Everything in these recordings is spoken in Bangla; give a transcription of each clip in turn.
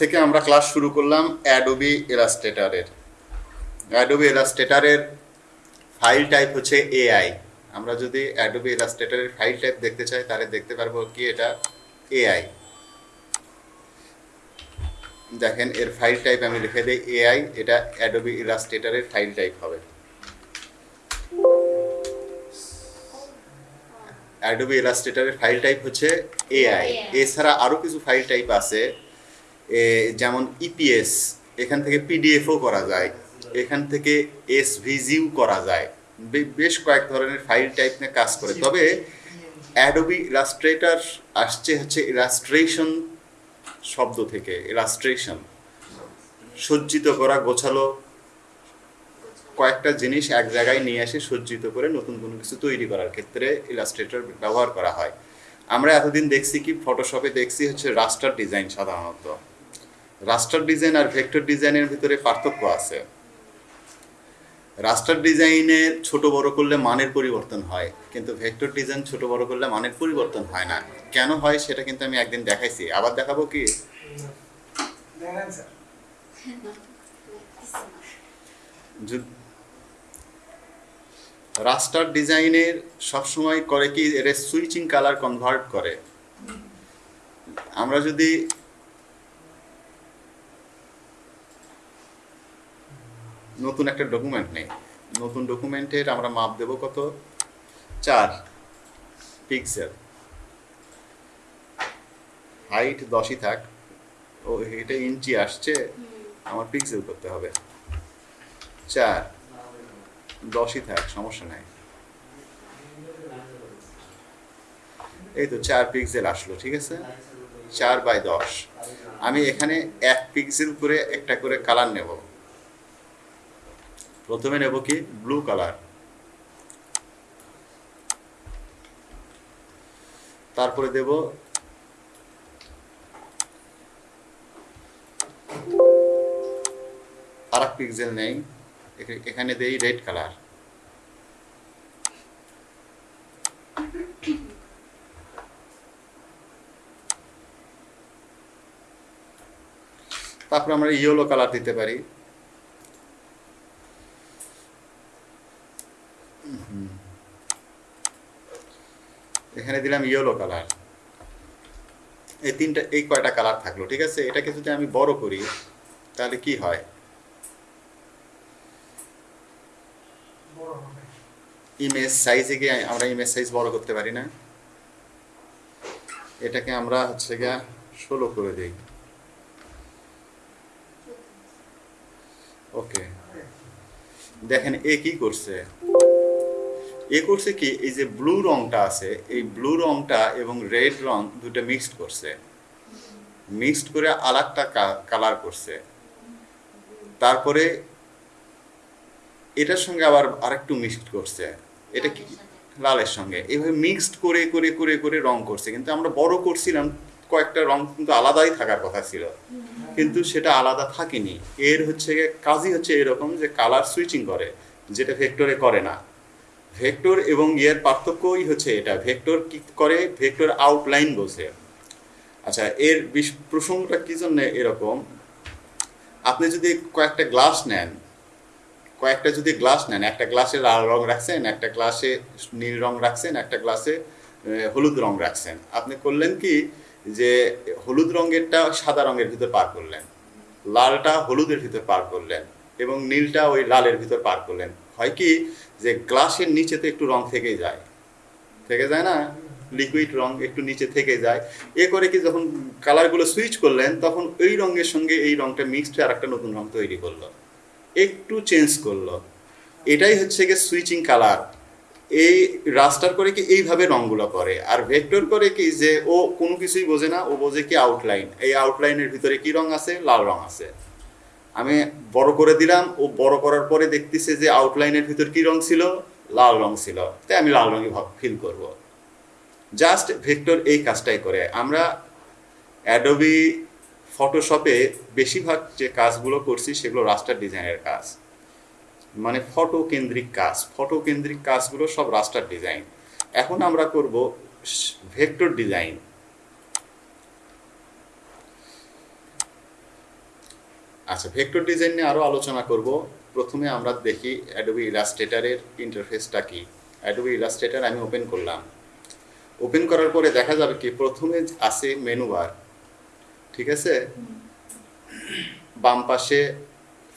থেকে আমরা ক্লাস শুরু করলাম অ্যাডোবি ইলাস্ট্রেটারের অ্যাডোবি ইলাস্ট্রেটারের ফাইল টাইপ হচ্ছে এআই আমরা যদি অ্যাডোবি ইলাস্ট্রেটারের ফাইল টাইপ দেখতে চাই তাহলে দেখতে পারব কি এটা এআই দেখেন এর ফাইল টাইপ আমি লিখে দিই এআই এটা অ্যাডোবি ইলাস্ট্রেটারের ফাইল টাইপ হবে। অ্যাডোবি ইলাস্ট্রেটারের ফাইল টাইপ হচ্ছে এআই এছাড়া আরও কিছু ফাইল টাইপ আছে। যেমন ইপিএস এখান থেকে পিডিএফও করা যায়, এখান থেকে এসভিজিও করা যায় বেশ কয়েক ধরনের ফাইল টাইপ নিয়ে কাজ করে। তবে অ্যাডোবি ইলাস্ট্রেটার আসছে হচ্ছে ইলাস্ট্রেশন শব্দ থেকে ইলাস্ট্রেশন সজ্জিত করা, গোছালো কয়েকটা জিনিস এক জায়গায় নিয়ে এসে সজ্জিত করে নতুন কোনো কিছু তৈরি করার ক্ষেত্রে ইলাস্ট্রেটর ব্যবহার করা হয়। আমরা এতদিন দেখছি কি ফটোশপে দেখছি হচ্ছে রাস্টার ডিজাইন সাধারণত। রাস্টার ডিজাইন আর ভেক্টর ডিজাইনের ভিতরে পার্থক্য আছে। রাস্টার ডিজাইনে ছোট বড় করলে মানের পরিবর্তন হয় কিন্তু ভেক্টর ডিজাইন ছোট বড় করলে মানের পরিবর্তন হয় না। কেন হয় সেটা কিন্তু আমি একদিন দেখাইছি। আবার দেখাবো কি? রাস্টার ডিজাইনের সবসময় করে কি এর সুইচিং কালার কনভার্ট করে। আমরা যদি নতুন একটা ডকুমেন্ট নেই। নতুন ডকুমেন্টের আমরা মাপ দেব কত? চার পিক্সেল হাইট দশই থাক। ও এটা ইঞ্চি আসছে। আমার পিক্সেল করতে হবে। চার দশই থাক সমস্যা নাই। এই তো চার পিক্সেল আসলো ঠিক আছে? চার বাই দশ। আমি এখানে এক পিক্সেল করে একটা করে কালার নেব। প্রথমে নেব কি? ব্লু কালার তারপরে দেব আর এক পিক্সেল নেই। এখানে দেই রেড কালার তারপরে আমরা ইয়েলো কালার দিতে পারি। এখানে দিলাম ইয়েলো কালার এই তিনটা, এই কয়টা কালার থাকল, ঠিক আছে? এটাকে যদি আমি বড় করি, তাহলে কি হয়? ইমেজ সাইজে গিয়ে আমরা ইমেজ সাইজ বড় করতে পারি না। এটাকে আমরা হচ্ছে গিয়া ষোলো করে দিই। ওকে দেখেন, এ কি করছে? এ করছে কি, এই যে ব্লু রংটা আছে, এই ব্লু রংটা এবং রেড রং দুটো মিক্সড করছে। মিক্সড করে আলাদা কালার করছে। তারপরে এটার সঙ্গে আবার আরেকটু মিক্সড করছে। এটা কি? লালের সঙ্গে। এইভাবে মিক্সড করে করে করে করে রং করছে। কিন্তু আমরা বড় করছিলাম, কয়েকটা রং কিন্তু আলাদাই থাকার কথা ছিল। কিন্তু সেটা আলাদা থাকেনি। এর হচ্ছে কাজই হচ্ছে এরকম যে কালার সুইচিং করে, যেটা ভেক্টরে করে না। ভেক্টর এবং ইয়ের পার্থক্যই হচ্ছে এটা। ভেক্টর কি করে? ভেক্টর আউটলাইন বোঝে আচ্ছা এর প্রসঙ্গটা কি জন্য এরকম? আপনি যদি কয়েকটা গ্লাস নেন, কয়েকটা যদি গ্লাস নেন, একটা গ্লাসে লাল রং রাখছেন, একটা গ্লাসে নীল রং রাখছেন, একটা গ্লাসে হলুদ রং রাখছেন। আপনি করলেন কি যে, হলুদ রঙেরটা সাদা রঙের ভিতর পার করলেন, লালটা হলুদের ভিতর পার করলেন এবং নীলটা ওই লালের ভিতর পার করলেন। হয় কি যে গ্লাসের নিচে তো একটু রং থেকে যায়। থেকে যায় না? লিকুইড রং একটু নিচে থেকে যায়। এ করে কি যখন কালারগুলো সুইচ করলেন, তখন ওই রঙের সঙ্গে এই রংটা মিক্সড হয়ে আর একটা নতুন রং তৈরি করল। একটু চেঞ্জ করল। এটাই হচ্ছে গিয়ে সুইচিং কালার এই রাস্টার করে কি এইভাবে রঙগুলো করে। আর ভেক্টর করে কি যে ও কোনো কিছুই বোঝে না, ও বোঝে কি আউটলাইন এই আউটলাইনের ভিতরে কি রং আছে? লাল রং আছে। আমি বড় করে দিলাম, ও বড় করার পরে দেখতেছে যে আউটলাইনের ভিতর কি রং ছিল? লাল রং ছিল। তাই আমি লাল রঙে ফিল করব। জাস্ট ভেক্টর এই কাজটাই করে। আমরা অ্যাডোবি ফটোশপে বেশিরভাগ যে কাজগুলো করছি সেগুলো রাস্টার ডিজাইনের কাজ। মানে ফটো কেন্দ্রিক কাজ। ফটো কেন্দ্রিক কাজগুলো সব রাস্টার ডিজাইন এখন আমরা করব ভেক্টর ডিজাইন আচ্ছা ভেক্টর ডিজাইন নিয়ে আরও আলোচনা করব। প্রথমে আমরা দেখি অ্যাডোবি ইলাস্ট্রেটারের ইন্টারফেসটা কি। অ্যাডোবি ইলাস্ট্রেটার আমি ওপেন করলাম। ওপেন করার পরে দেখা যাবে কি, প্রথমে আছে মেনু বার ঠিক আছে? বাম পাশে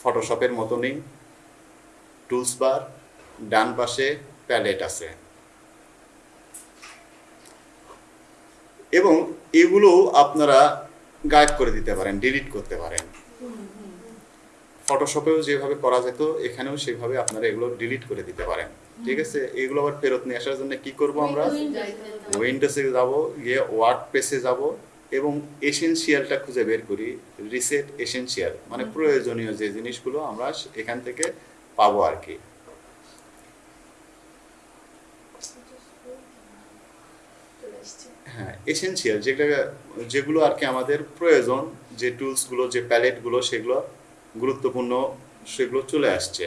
ফটোশপের মতনই টুলস বার ডান পাশে প্যালেট আছে। এবং এগুলো আপনারা গায়েব করে দিতে পারেন ডিলিট করতে পারেন। ফটোশপেও যেভাবে করা যেত এখানেও সেভাবে আপনারা এগুলো ডিলিট করে দিতে পারেন। ঠিক আছে? এগুলো আবার ফেরত নিয়ে আসার জন্য কি করব আমরা? উইন্ডোজে যাব গিয়ে ওয়ার্ড পেসে যাব এবং এসেনশিয়ালটা খুঁজে বের করি রিসেট এসেনশিয়াল মানে প্রয়োজনীয় যে জিনিসগুলো আমরা এখান থেকে পাবো আর কি। হ্যাঁ এসেনশিয়াল যেগুলো যেগুলো আর কি আমাদের প্রয়োজন যে টুলসগুলো যে প্যালেটগুলো সেগুলো গুরুত্বপূর্ণ সেগুলো চলে আসছে।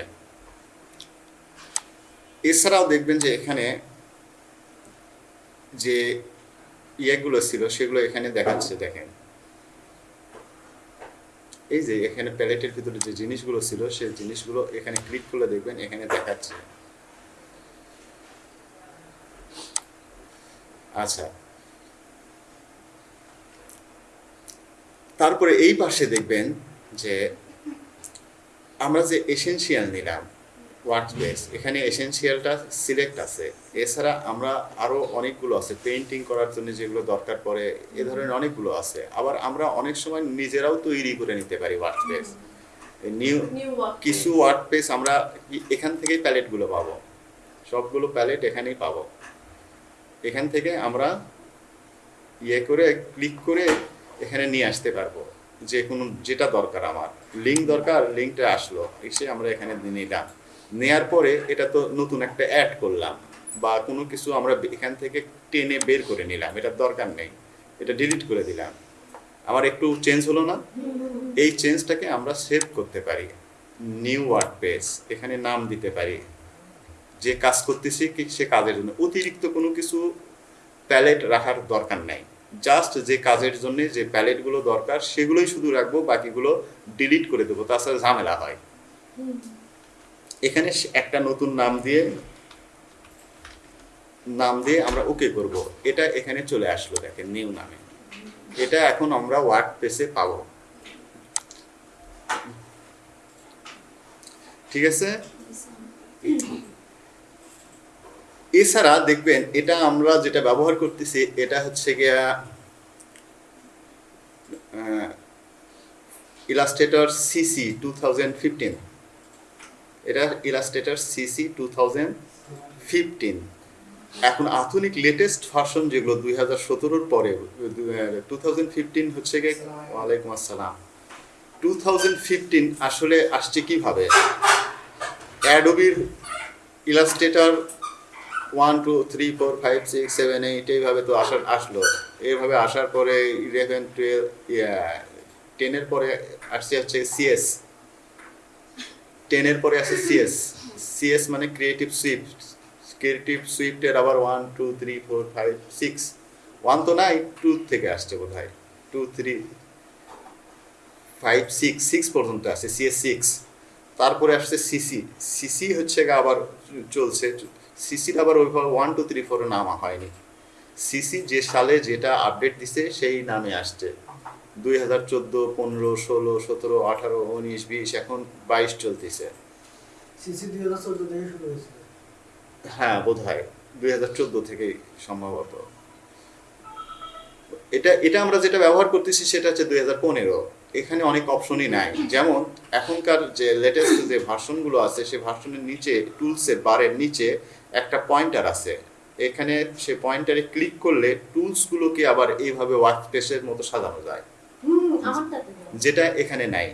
এছাড়াও দেখবেন যে এখানে যে ইয়েগুলো ছিল সেগুলো এখানে দেখাচ্ছে, দেখেন। এই যে এখানে প্যালেটের ভিতরে যে জিনিসগুলো ছিল, সেই জিনিসগুলো এখানে ক্লিক করলে দেখবেন এখানে দেখাচ্ছে। আচ্ছা। তারপরে এই পাশে দেখবেন যে আমরা যে এসেনশিয়াল নিলাম ওয়ার্ড বেস এখানে এসেনশিয়ালটা সিলেক্ট আছে। এছাড়া আমরা আরও অনেকগুলো আছে পেন্টিং করার জন্য যেগুলো দরকার পড়ে এ ধরনের অনেকগুলো আছে। আবার আমরা অনেক সময় নিজেরাও তৈরি করে নিতে পারি ওয়ার্ড বেস নিউ কিছু ওয়ার্ড পেজ আমরা এখান থেকেই প্যালেটগুলো পাবো। সবগুলো প্যালেট এখানেই পাবো। এখান থেকে আমরা ইয়ে করে ক্লিক করে এখানে নিয়ে আসতে পারব। যে কোনো যেটা দরকার আমার। লিঙ্ক দরকার লিঙ্কটা আসলো। এসে আমরা এখানে নিলাম। নেয়ার পরে এটা তো নতুন একটা অ্যাড করলাম বা কোনো কিছু আমরা এখান থেকে টেনে বের করে নিলাম এটার দরকার নেই। এটা ডিলিট করে দিলাম। আমার একটু চেঞ্জ হলো না? এই চেঞ্জটাকে আমরা সেভ করতে পারি। নিউ ওয়ার্ড পেজ এখানে নাম দিতে পারি। যে কাজ করতেছি সে কাজের জন্য। অতিরিক্ত কোনো কিছু প্যালেট রাখার দরকার নাই। জাস্ট যে কাজের জন্য যে প্যালেটগুলো দরকার, সেগুলোই শুধু রাখব, বাকিগুলো ডিলিট করে দেবো, তাছাড়া ঝামেলা হয়। এখানে একটা নতুন নাম দিয়ে নাম দিয়ে আমরা ওকে করব। এটা এখানে চলে আসলো, দেখেন নিউ নামে। এটা এখন আমরা ওয়ার্ড পেসে পাবো। ঠিক আছে? এছাড়া দেখবেন, এটা আমরা যেটা ব্যবহার করতেছি, এটা হচ্ছে গিয়া Illustrator CC two thousand fifteen এটা Illustrator CC two thousand fifteen এখন আধুনিক লেটেস্ট ভার্সন যেগুলো দুই হাজার সতেরোর পরে টু থাউজেন্ড ফিফটিন হচ্ছে গিয়ে, ওয়ালাইকুম আসসালাম। টু থাউজেন্ড ফিফটিন আসলে আসছে কীভাবে? অ্যাডোবির Illustrator one two three four five six seven eight এইভাবে তো আসার, আসলো। এইভাবে আসার পরে ইলেভেন টুয়েলভ টেনের পরে আসছে হচ্ছে সিএস টেনের পরে আছে সিএস সিএস মানে ক্রিয়েটিভ সুইফট ক্রিয়েটিভ সুইফটের আবার one two three four five six one তো নাই টু থেকে আসছে বোধ হয় two three five six six পর্যন্ত আসছে সিএস সিক্স তারপরে আসছে সিসি সিসি হচ্ছে আবার চলছে। সিসির আবার ওইভাবে ওয়ান টু থ্রি ফোর নামা হয়নি। সিসি যে সালে যেটা আপডেট দিছে সেই নামে আসছে। দুই হাজার চোদ্দ পনেরো ষোলো সতেরো আঠারো উনিশ বিশ এখন বাইশ চলতেছে। সিসি দুই হাজার চোদ্দ থেকে শুরু হয়েছিল হ্যাঁ বোধ হয় দুই হাজার চোদ্দ থেকেই সম্ভবত। এটা এটা আমরা যেটা ব্যবহার করতেছি সেটা হচ্ছে দুই হাজার পনেরো। এখানে অনেক অপশনই নাই। যেমন এখনকার যে লেটেস্ট যে ভার্সনগুলো আছে সেই ভার্সনের নিচে টুলসের বারের নিচে একটা পয়েন্টার আছে। এখানে সে পয়েন্টারে ক্লিক করলে টুলসগুলোকে আবার এইভাবে ওয়ার্ক স্পেসের মতো সাজানো যায়। যেটা এখানে নাই।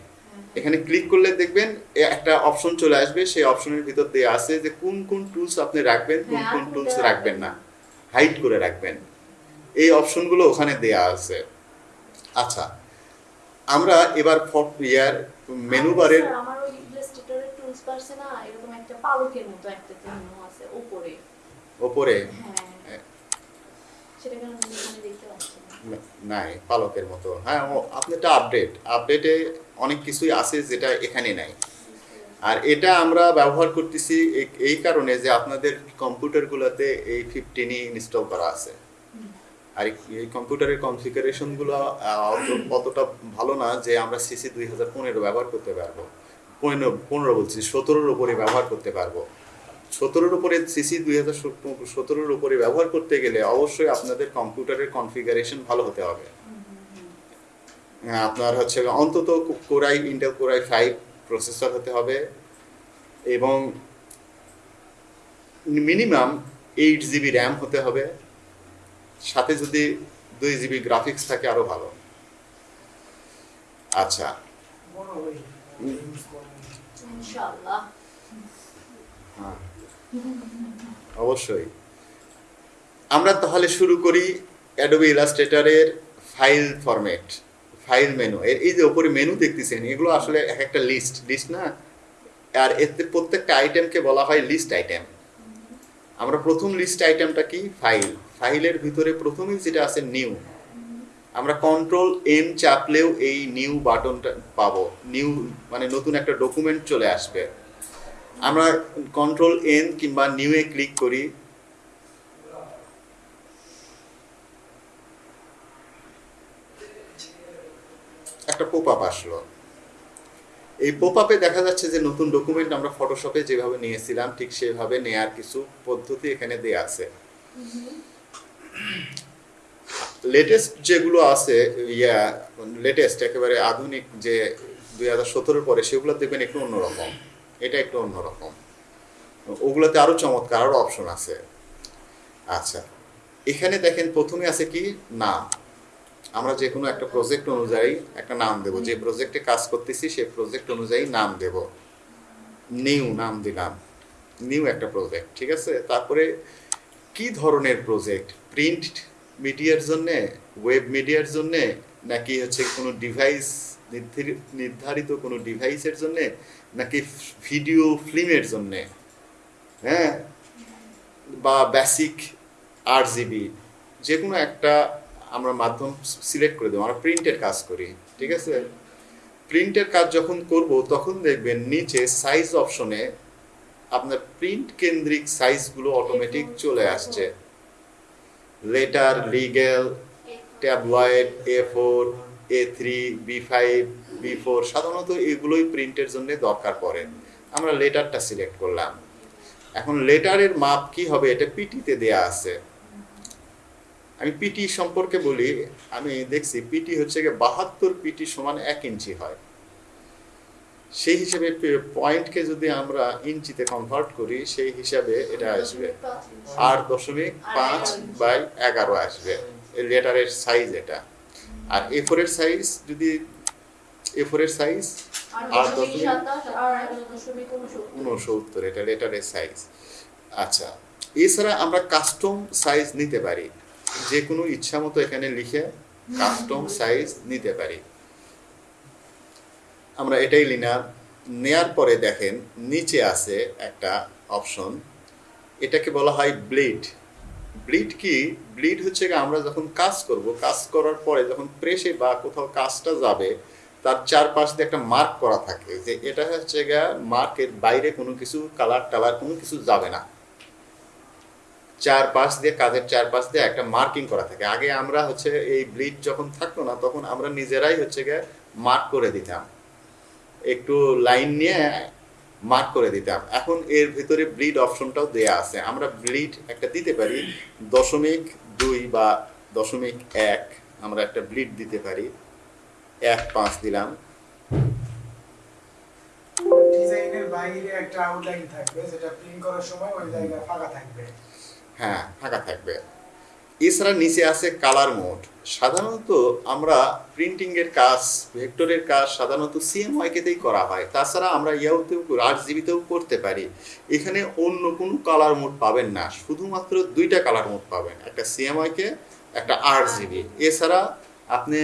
এখানে ক্লিক করলে দেখবেন একটা অপশন চলে আসবে সেই অপশনের ভিতর দিয়ে আছে যে কোন কোন টুলস আপনি রাখবেন কোন হ্যাঁ, কোন টুলস রাখবেন না। হাইড করে রাখবেন। এই অপশনগুলো ওখানে দেয়া আছে। আচ্ছা আমরা এবার ইয়ার মেনু বারের আমার ওই ইলাস্ট্রেটরের টুলস পারছে না এরকম একটা পালকের মতো একটা চিহ্ন আছে উপরে ওপরে? হ্যাঁ। না। নাই পালকের মতো। হ্যাঁ ও আপনারটা আপডেট আপডেটে অনেক কিছুই আছে যেটা এখানে নাই। আর এটা আমরা ব্যবহার করতেছি এই- এই কারণে যে আপনাদের কম্পিউটারগুলোতে এই ফিফটিনই ইনস্টল করা আছে। আর এই- কম্পিউটারের কনফিগারেশনগুলো অতটা ভালো না যে আমরা সিসি দুই হাজার পনেরো ব্যবহার করতে পারব। পনেরো পনেরো বলছি, সতেরোর উপরে ব্যবহার করতে পারব। সতেরোর উপরে সিসি দুই হাজার সতেরোর উপরে ব্যবহার করতে গেলে অবশ্যই আপনাদের কম্পিউটারের কনফিগারেশন ভালো হতে হবে। আপনার হচ্ছে অন্তত core i Intel core i five processor হতে হবে এবং মিনিমাম এইট জিবি র্যাম হতে হবে। সাথে যদি দুই জিবি গ্রাফিক্স থাকে আরও ভালো। আচ্ছা। হ্যাঁ। অবশ্যই। আমরা তাহলে শুরু করি অ্যাডোবি ইলাস্ট্রেটরের ফাইল ফরম্যাট ফাইল মেনু এর এই যে ওপরে মেনু দেখতেছেন এগুলো আসলে এক একটা লিস্ট লিস্ট না? আর এতে প্রত্যেকটা আইটেমকে বলা হয় লিস্ট আইটেম আমরা প্রথম লিস্ট আইটেমটা কি? ফাইল ফাইলের ভিতরে প্রথমেই যেটা আছে নিউ, আমরা কন্ট্রোল এম চাপলেও এই নিউ বাটনটা পাবো। নিউ মানে নতুন একটা ডকুমেন্ট চলে আসবে। আমরা কন্ট্রোল এন কিংবা নিউ এ ক্লিক করি। একটা পোপ আপ আসলো। এই পোপ আপে দেখা যাচ্ছে যে নতুন ডকুমেন্ট আমরা ফটোশপে যেভাবে নিয়েছিলাম, ঠিক সেভাবে নেয়ার কিছু পদ্ধতি এখানে দেয়া আছে। লেটেস্ট যেগুলো আছে, ইয়া লেটেস্ট একেবারে আধুনিক যে দুই হাজার পরে, সেগুলো দেখবেন একটু অন্যরকম। এটা একটু অন্যরকম। ওগুলোতে আরও চমৎকার, আরও অপশন আছে। আচ্ছা এখানে দেখেন প্রথমে আছে কি? নাম। আমরা যে কোনো একটা প্রজেক্ট অনুযায়ী একটা নাম দেব। যে প্রজেক্টে কাজ করতেছি সেই প্রজেক্ট অনুযায়ী নাম দেব। নিউ নাম দিলাম। নিউ একটা প্রজেক্ট ঠিক আছে? তারপরে কি ধরনের প্রজেক্ট প্রিন্ট মিডিয়ার জন্যে ওয়েব মিডিয়ার জন্যে নাকি হচ্ছে কোনো ডিভাইস নির্ধারিত কোনো ডিভাইসের জন্যে নাকি ভিডিও ফিল্মের জন্যে? হ্যাঁ? বা বেসিক আট জিবি যে কোনো একটা আমরা মাধ্যম সিলেক্ট করে দেবো আমরা প্রিন্টের কাজ করি ঠিক আছে? প্রিন্টের কাজ যখন করব তখন দেখবেন নিচে সাইজ অপশনে আপনার প্রিন্ট কেন্দ্রিক সাইজগুলো অটোমেটিক চলে আসছে। Letter legal tabloid A four A three B five B four সাধারণত এগুলোই প্রিন্টের জন্য দরকার পড়ে। আমরা লেটারটা সিলেক্ট করলাম। এখন লেটারের মাপ কি হবে এটা পিটিতে দেয়া আছে। আমি পিটি সম্পর্কে বলি, আমি দেখছি পিটি হচ্ছে গিয়ে বাহাত্তর পিটি সমান এক ইঞ্চি হয়। সেই হিসেবে পয়েন্টকে যদি আমরা ইঞ্চিতে কনভার্ট করি, সেই হিসাবে এটা আসবে আট দশমিক পাঁচ বাই এগারো আসবে। লেটারের সাইজ এটা। আর এ ফোরের সাইজ যদি এ ফোরের সাইজ আট দশমিক উনসত্তর, এটা লেটারের সাইজ আচ্ছা এছাড়া আমরা কাস্টম সাইজ নিতে পারি। যে কোনো ইচ্ছা মতো এখানে লিখে কাস্টম সাইজ নিতে পারি। আমরা এটাই লিনার। নেয়ার পরে দেখেন নিচে আছে একটা অপশন। এটাকে বলা হয় ব্লিড। ব্লিড কি? ব্লিড হচ্ছে আমরা যখন কাজ করব, কাজ করার পরে যখন প্রেসে বা কোথাও কাজটা যাবে, তার চারপাশ দিয়ে একটা মার্ক করা থাকে যে এটা হচ্ছে গিয়ে মার্কের বাইরে কোনো কিছু কালার টালার কোনো কিছু যাবে না। চারপাশ দিয়ে, কাজের চারপাশ দিয়ে একটা মার্কিং করা থাকে। আগে আমরা হচ্ছে এই ব্লিড যখন থাকতো না, তখন আমরা নিজেরাই হচ্ছে গিয়ে মার্ক করে দিতাম। একটু লাইন নিয়ে মার্ক করে দিতাম। এখন এর ভিতরে ব্লিড অপশনটাও দেয়া আছে। আমরা ব্লিড একটা দিতে পারি দশমিক দুই বা দশমিক এক আমরা একটা ব্লিড দিতে পারি। এক পাঁচ দিলাম। ডিজাইনের বাইরে একটা আউটলাইন থাকবে যেটা প্রিন্ট করার সময় ওই জায়গায় ফাঁকা থাকবে। হ্যাঁ ফাঁকা থাকবে। এছাড়া নিচে আছে কালার মোড সাধারণত আমরা প্রিন্টিং এর কাজ ভেক্টরের কাজ সাধারণত সিএমওয়াইকেতেই করা হয়। তাছাড়া আমরা ইয়াওতেও আট জিবিতেও করতে পারি। এখানে অন্য কোনো কালার মোড পাবেন না। শুধুমাত্র দুইটা কালার মোড পাবেন। একটা সিএমওয়াইকে একটা আট জিবি এছাড়া আপনি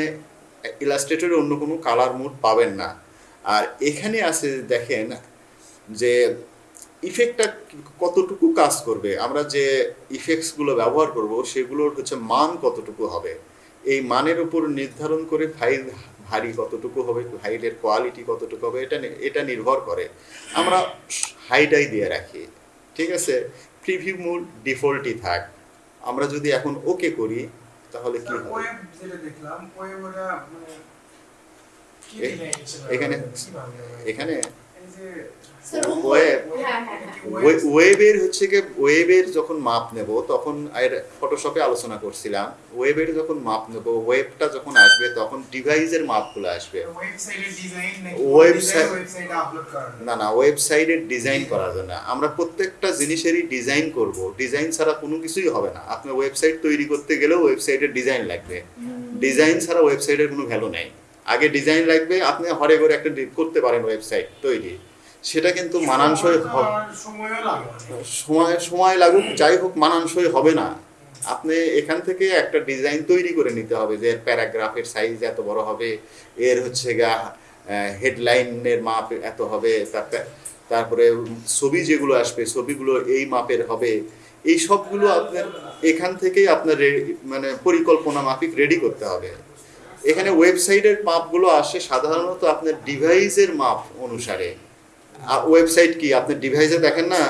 ইলাস্ট্রেটরে অন্য কোনো কালার মোড পাবেন না। আর এখানে আছে দেখেন যে ইফেক্টটা কতটুকু কাজ করবে? আমরা যে ইফেক্টসগুলো ব্যবহার করব সেগুলোর হচ্ছে মান কতটুকু হবে? এই মানের উপর নির্ধারণ করে ফাইল ভারী কতটুকু হবে ফাইলের কোয়ালিটি কতটুকু হবে এটা এটা নির্ভর করে। আমরা হাইটাই দিয়ে রাখি ঠিক আছে? প্রিভিউ মোড ডিফল্টই থাক। আমরা যদি এখন ওকে করি তাহলে কি হবে? মানে এখানে- এখানে এই যে স্যার ওয়েব হ্যাঁ হ্যাঁ হ্যাঁ। ওয়েবের হচ্ছে কি ওয়েবের যখন মাপ নেব তখন আর ফটোশপে আলোচনা করছিলাম। ওয়েবের যখন মাপ নেব ওয়েবটা যখন আসবে তখন ডিভাইসের মাপগুলো আসবে। ওয়েবসাইটের ডিজাইন নাকি ওয়েবসাইট- ওয়েবসাইটে আপলোড করার না না ওয়েবসাইটের ডিজাইন করার জন্য। আমরা প্রত্যেকটা জিনিসেরই ডিজাইন করব। ডিজাইন ছাড়া কোনো কিছুই হবে না। আপনি ওয়েবসাইট তৈরি করতে গেলেও ওয়েবসাইটের ডিজাইন লাগবে। ডিজাইন ছাড়া ওয়েবসাইটের কোনো ভ্যালু নেই। আগে ডিজাইন লাগবে আপনি হরে করে একটা ডি- করতে পারেন ওয়েবসাইট তৈরি। সেটা কিন্তু মানানসই। সময় সময় লাগুক যাই হোক মানানসই হবে না। আপনি এখান থেকে একটা ডিজাইন তৈরি করে নিতে হবে যে এর প্যারাগ্রাফের সাইজ এত বড় হবে এর হচ্ছে গা হেডলাইনের মাপ এত হবে তারপর- তারপরে ছবি যেগুলো আসবে ছবিগুলো এই মাপের হবে। এই সবগুলো আপনার এখান থেকেই আপনার মানে পরিকল্পনা মাফিক রেডি করতে হবে। এখানে ওয়েবসাইটের মাপগুলো আসে সাধারণত আপনার ডিভাইসের মাপ অনুসারে। ওয়েবসাইট কি? আপনি ডিভাইসে দেখেন না?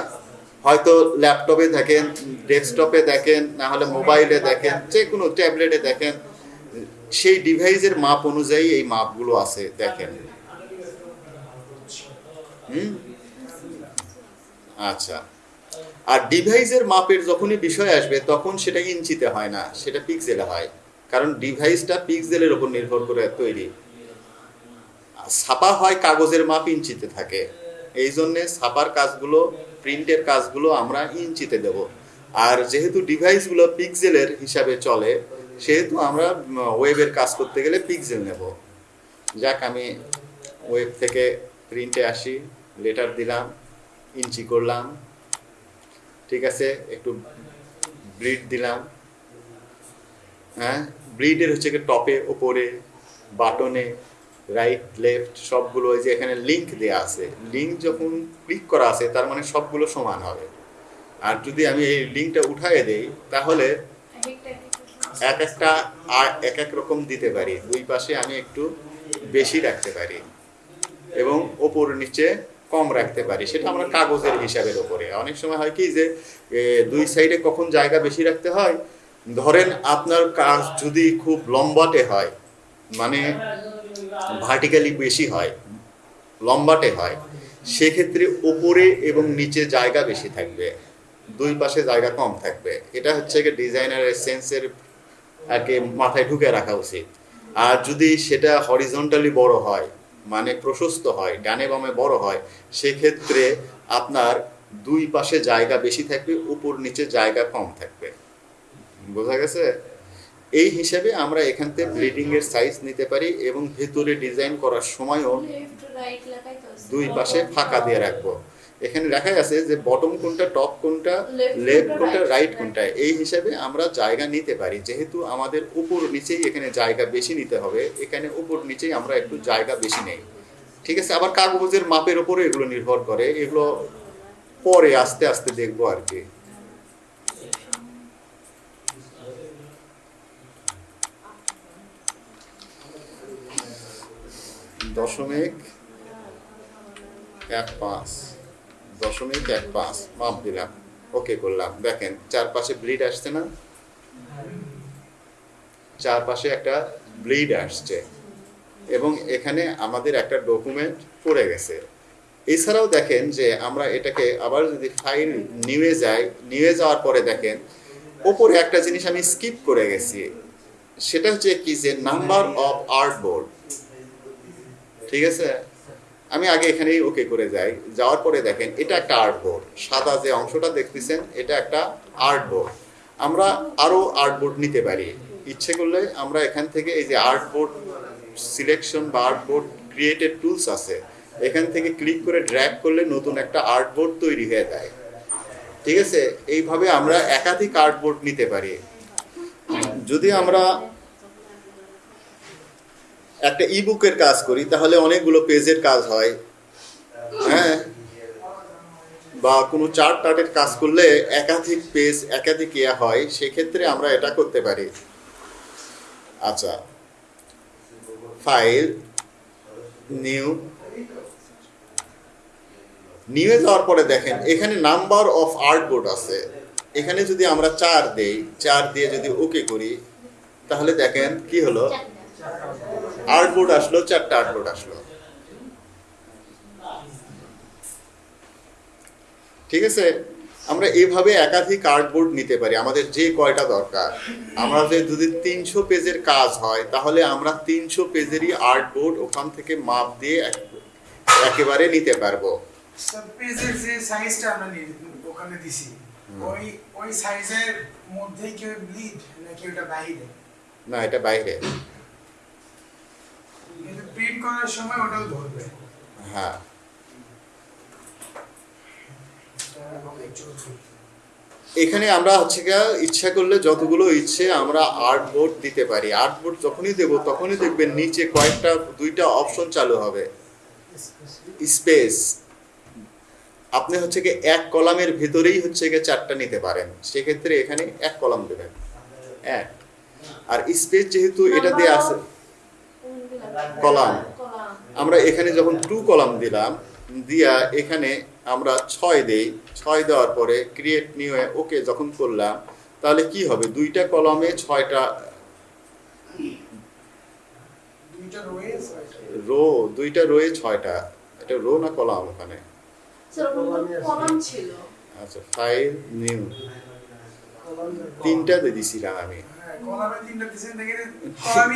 হয়তো ল্যাপটপে দেখেন ডেস্কটপে দেখেন, না হলে মোবাইলে দেখেন যে কোনো ট্যাবলেটে দেখেন, সেই ডিভাইসের মাপ অনুযায়ী এই মাপগুলো আছে, দেখেন। হুম? আচ্ছা। আর ডিভাইসের মাপের যখনই বিষয় আসবে, তখন সেটা ইঞ্চিতে হয় না, সেটা পিক্সেলে হয়। কারণ ডিভাইসটা পিক্সেলের উপর নির্ভর করে তৈরি। ছাপা হয় কাগজের মাপ ইঞ্চিতে থাকে। এই জন্যে ছাপার কাজগুলো, প্রিন্টের কাজগুলো আমরা ইঞ্চিতে দেব। আর যেহেতু ডিভাইসগুলো পিক্সেলের হিসাবে চলে, সেহেতু আমরা ওয়েবের কাজ করতে গেলে পিক্সেল নেব। যাক, আমি ওয়েব থেকে প্রিন্টে আসি, লেটার দিলাম, ইঞ্চি করলাম, ঠিক আছে, একটু ব্রিড দিলাম। হ্যাঁ ব্রিডের হচ্ছে কি টপে, ওপরে, বাটনে রাইট লেফট সবগুলো ওই যে এখানে লিঙ্ক দেওয়া আছে। লিঙ্ক যখন ক্লিক করা আছে, তার মানে সবগুলো সমান হবে। আর যদি আমি এই লিঙ্কটা উঠায় দেই, তাহলে এক একটা আর এক এক রকম দিতে পারি। দুই পাশে আমি একটু বেশি রাখতে পারি এবং ওপর নিচে কম রাখতে পারি। সেটা আমরা কাগজের হিসাবের ওপরে। অনেক সময় হয় কি যে দুই সাইডে কখন জায়গা বেশি রাখতে হয়? ধরেন আপনার কাজ যদি খুব লম্বাটে হয় মানে ভার্টিক্যালি বেশি হয়, লম্বাটে হয়, সেক্ষেত্রে ওপরে এবং নিচে জায়গা বেশি থাকবে, দুই পাশে জায়গা কম থাকবে। এটা হচ্ছে কি ডিজাইনারের সেন্সের কি মাথায় ঢুকে রাখা উচিত। আর যদি সেটা হরিজন্টালি বড় হয় মানে প্রশস্ত হয়, ডানে বামে বড় হয়, সেক্ষেত্রে আপনার দুই পাশে জায়গা বেশি থাকবে, উপর নিচে জায়গা কম থাকবে। বোঝা গেছে? এই হিসাবে আমরা এখান থেকে ব্লিডিং এর সাইজ নিতে পারি এবং ভেতরে ডিজাইন করার সময়ও। দুই পাশে ফাঁকা দিয়ে রাখব। এখানে লেখা আছে যে বটম কোনটা টপ কোনটা লেফট কোনটা, রাইট কোনটা। কোনটা। এই হিসাবে আমরা জায়গা নিতে পারি। যেহেতু আমাদের উপর নিচেই এখানে জায়গা বেশি নিতে হবে এখানে উপর নিচেই আমরা একটু জায়গা বেশি নেই। ঠিক আছে আবার কাগজের মাপের উপরে এগুলো নির্ভর করে। এগুলো পরে আস্তে আস্তে দেখব আর কি। দশমিক এক পাঁচ, দশমিক এক পাঁচ, মাপ দিলাম। ওকে করলাম। দেখেন, চারপাশে ব্লিড আসছে না? চারপাশে একটা ব্লিড আসছে। এবং এখানে আমাদের একটা ডকুমেন্ট পড়ে গেছে। এছাড়াও দেখেন যে আমরা এটাকে আবার যদি ফাইল নিয়ে যাই নিয়ে যাওয়ার পরে দেখেন, ওপরে একটা জিনিস আমি স্কিপ করে গেছি। সেটা হচ্ছে কি যে নাম্বার অফ আর্ট বোর্ড ঠিক আছে? আমি আগে এখানেই ওকে করে যাই। যাওয়ার পরে দেখেন, এটা একটা আর্ট বোর্ড সাদা যে অংশটা দেখতেছেন, এটা একটা আর্ট বোর্ড আমরা আরও আর্ট বোর্ড নিতে পারি। ইচ্ছে করলে আমরা এখান থেকে এই যে আর্ট বোর্ড সিলেকশন বা আর্ট বোর্ড ক্রিয়েটেড টুলস আছে, এখান থেকে ক্লিক করে ড্র্যাগ করলে নতুন একটা আর্ট বোর্ড তৈরি হয়ে যায়। ঠিক আছে? এইভাবে আমরা একাধিক আর্ট বোর্ড নিতে পারি। যদি আমরা একটা ইবুকের কাজ করি, তাহলে অনেকগুলো পেজের কাজ হয়। হ্যাঁ? বা কোনো চার্ট টার্টের কাজ করলে একাধিক পেজ একাধিক ইয়া হয়, সেক্ষেত্রে আমরা এটা করতে পারি। আচ্ছা। ফাইল নিউ নিউয়ে যাওয়ার পরে দেখেন, এখানে নাম্বার অফ আর্টবোর্ড আছে। এখানে যদি আমরা চার দেই, চার দিয়ে যদি ওকে করি, তাহলে দেখেন কি হলো। আর্টবোর্ড আসলো চারটা আর্টবোর্ড আসলো। ঠিক আছে? আমরা এভাবে একাধিক আর্টবোর্ড নিতে পারি আমাদের যে কয়টা দরকার। আমরা যদি তিনশো পেজের কাজ হয় তাহলে আমরা তিনশো পেজেরই আর্টবোর্ড ওখান থেকে মাপ দিয়ে একেবারে নিতে পারব। পেজের যে সাইজটা আমরা ওখানে দিছি ওই ওই সাইজের মধ্যেই কি ব্লিড নাকি ওটা বাইরে? না এটা বাইরে। কিন্তু প্রিন্ট করার সময় ওটাও ধরবে। হ্যাঁ। এখানে আমরা হচ্ছে গিয়া ইচ্ছা করলে যতগুলো ইচ্ছে আমরা আর্টবোর্ড দিতে পারি। আর্টবোর্ড যখনই দেব তখনই দেখবেন নিচে কয়েকটা দুইটা অপশন চালু হবে। স্পেস আপনি হচ্ছে কি এক কলামের ভেতরেই হচ্ছে গিয়ে চারটা নিতে পারেন। সেক্ষেত্রে এখানে এক কলাম দেবেন। এক। আর স্পেস যেহেতু এটা দিয়ে আছে? কলাম। আমরা এখানে যখন টু কলাম দিলাম দিয়া এখানে আমরা ছয় দেই। ছয় দেওয়ার পরে ক্রিয়েট নিউ ওকে যখন করলাম তাহলে কি হবে? দুইটা কলামে ছয়টা রো দুইটা রোয়ে ছয়টা। এটা রো না কলাম ওখানে? আচ্ছা ফাইল নিউ তিনটা দিয়ে দিছিলাম আমি।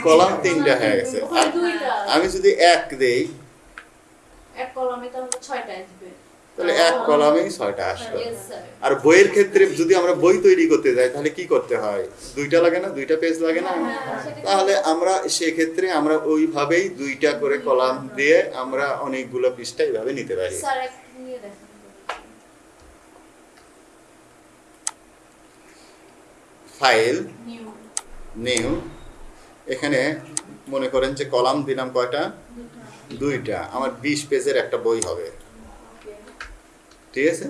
কলামে তিনটা হয়ে গেছে। আমি যদি এক দেই এক কলামে তাহলে ছয়টা আসবে এক কলামেই ছয়টা আসলো। আর বইয়ের ক্ষেত্রে যদি আমরা বই তৈরি করতে যাই তাহলে কি করতে হয়? দুইটা লাগে না? দুইটা পেজ লাগে না? হ্যাঁ, তাহলে আমরা সেক্ষেত্রে আমরা ওইভাবেই দুইটা করে কলাম দিয়ে আমরা অনেকগুলো পৃষ্ঠা এইভাবে নিতে পারি। স্যার এক ফাইল। নিউ। এখানে মনে করেন যে কলাম দিলাম কয়টা? দুইটা। আমার বিশ পেজের একটা বই হবে। ঠিক আছে?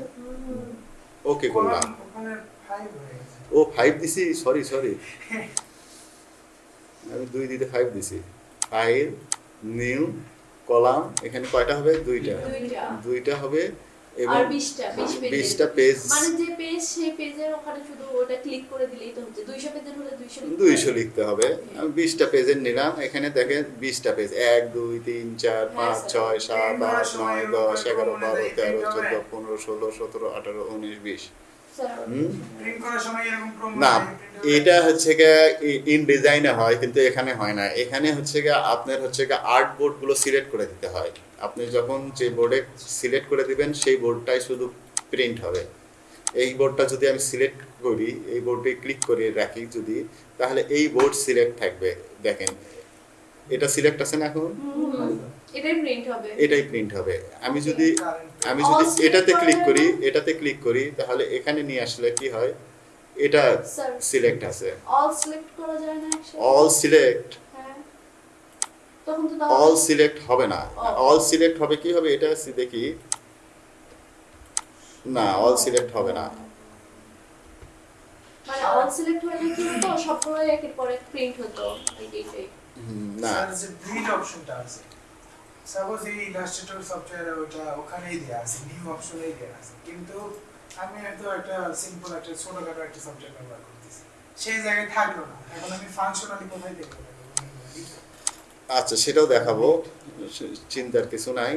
ওকে করলাম। ও ফাইভ দিছি? সরি সরি আমি দুই দিতে ফাইভ দিছি। ফাইভ নিউ কলাম এখানে কয়টা হবে? দুইটা। দুইটা হবে এবং বিশটা বিশ পেজ পেজ। মানে যে পেজ সেই পেজের ওখানে শুধু ওটা ক্লিক করে দিলেই তো হচ্ছে। দুইশো পেজের হলে দুইশো দুইশো লিখতে হবে। আমি বিশটা পেজের নিলাম। এখানে দেখেন বিশটা পেজ। এক দুই তিন চার পাঁচ স্যার। ছয় সাত তিন আট সময় নয় এরকম দশ এগারো মনে বারো হয় তেরো তিনটা চোদ্দ হবে। পনেরো ষোলো সতেরো আঠারো উনিশ বিশ। স্যার। হুম? প্রিন্ট করার সময় এরকম ক্রম না print হবে। এটা হচ্ছে ইন ডিজাইনে হয় কিন্তু এখানে হয় না। এখানে হচ্ছে গিয়ে আপনার হচ্ছে গিয়ে আর্ট বোর্ডগুলো সিলেক্ট করে দিতে হয়। আপনি যখন যে বোর্ডে সিলেক্ট করে দিবেন সেই বোর্ডটাই শুধু প্রিন্ট হবে। এই বোর্ডটা যদি আমি সিলেক্ট করি এই বোর্ডে ক্লিক করে রাখি যদি তাহলে এই বোর্ড সিলেক্ট থাকবে। দেখেন এটা সিলেক্ট আছে না এখন? এটাই প্রিন্ট হবে। এটাই প্রিন্ট হবে। আমি যদি আমি যদি এটাতে ক্লিক করি এটাতে ক্লিক করি তাহলে এখানে নিয়ে আসলে কি হয়? এটা সিলেক্ট আছে। অল সিলেক্ট করা যায় না অল সিলেক্ট অল সিলেক্ট হবে না। Oh. অল সিলেক্ট হবে কি হবে? এটা দেখি। না অল সিলেক্ট হবে না। মানে অল সিলেক্ট হলে কি হতো সবগুলোই একের পর প্রিন্ট হতো এইটাই না। যে প্রিন্ট অপশনটা আছে। সাপোজ এই ইলাস্ট্রেটর সফটওয়্যারে ওটা ওখানেই দেয়া আছে নিউ অপশনেই দেয়া আছে। কিন্তু আমি হয়তো একটা সিম্পল একটা ছোটখাটো একটা সফটওয়্যার ব্যবহার করতেছি। সেই জায়গায় থাকল না। এখন আমি ফাংশনালি কোথায় দেখব? আচ্ছা সেটাও দেখাবো। চিন্তার কিছু নাই।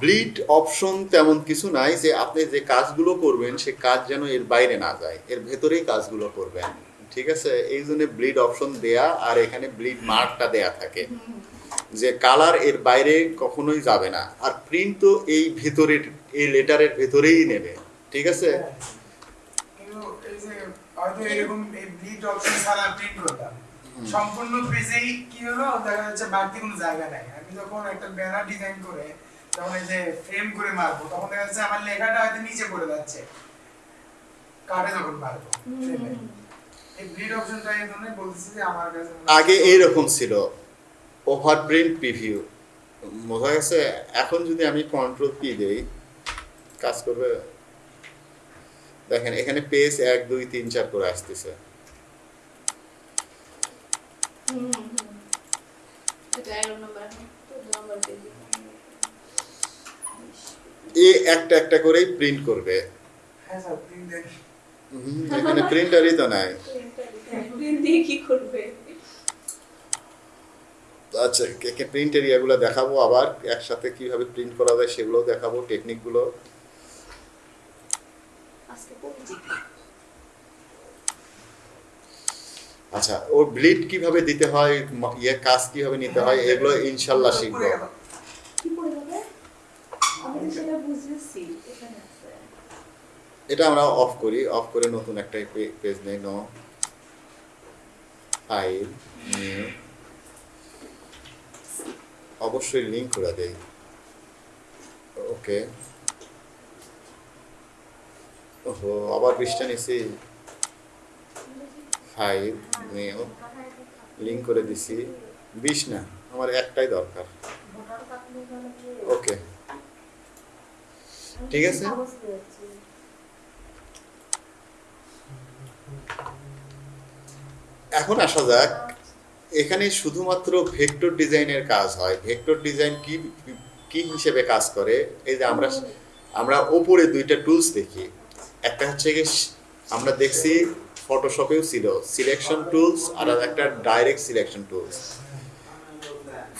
ব্লিড অপশন তেমন কিছু নাই যে আপনি যে কাজগুলো করবেন, সে কাজ যেন এর বাইরে না যায়। এর ভেতরেই কাজগুলো করবেন। ঠিক আছে? এই জন্য ব্লিড অপশন দেয়া আর এখানে ব্লিড মার্কটা দেয়া থাকে। যে কালারের বাইরে কখনোই যাবে না। আর প্রিন্ট তো এই ভেতরের, এই লেটারের ভেতরেই নেবে। ঠিক আছে? এরকম এই ব্লিড অপশন ছাড়া প্রিন্ট সম্পূর্ণ পেজেই কি হলো? দেখা যাচ্ছে বাড়তি কোনো জায়গা নাই। আমি যখন একটা ব্যানার ডিজাইন করে যখন এই যে ফ্রেম করে মারবো, তখন দেখা যাচ্ছে আমার লেখাটা হয়তো নিচে পড়ে যাচ্ছে। কার্ডে যখন মারবো আগে এইরকম ছিল। ওভার প্রিন্ট প্রিভিউ বোঝা গেছে? এখন যদি আমি কন্ট্রোল পি দেই, কাজ করবে? দেখেন, এখানে পেজ এক, দুই, তিন, চার করে আসতেছে হুম হুম এটা এগারো নম্বর তো নম্বর পেজে এ একটা একটা করেই প্রিন্ট করবে। হ্যাঁ এখানে প্রিন্টারই তো নাই। আচ্ছা প্রিন্ট এরিয়াগুলো দেখাবো আবার একসাথে কীভাবে প্রিন্ট করা যায় সেগুলো দেখাবো টেকনিকগুলো আজকে আচ্ছা ওর ব্লিড কীভাবে দিতে হয় ইয়ে কাজ কীভাবে নিতে হয় এগুলো ইনশাল্লাহ শিখব। এটা আমরা অফ করি অফ করে নতুন একটা পেজ নেই নো ফাইল নিউ অবশ্যই লিঙ্ক করে দেই। ওকে ওহো আবার পৃষ্ঠা নিছি। ফাইল নিউ লিঙ্ক করে দিছি। বিশ না, আমার একটাই দরকার। ওকে। ঠিক আছে। এখন আসা যাক। এখানে শুধুমাত্র ভেক্টর ডিজাইনের কাজ হয়। ভেক্টর ডিজাইন কি কি হিসেবে কাজ করে? এই যে আমরা আমরা ওপরে দুইটা টুলস দেখি। একটা হচ্ছে আমরা দেখছি ফটোশপেও ছিল। সিলেকশন টুলস আর একটা ডাইরেক্ট সিলেকশন টুলস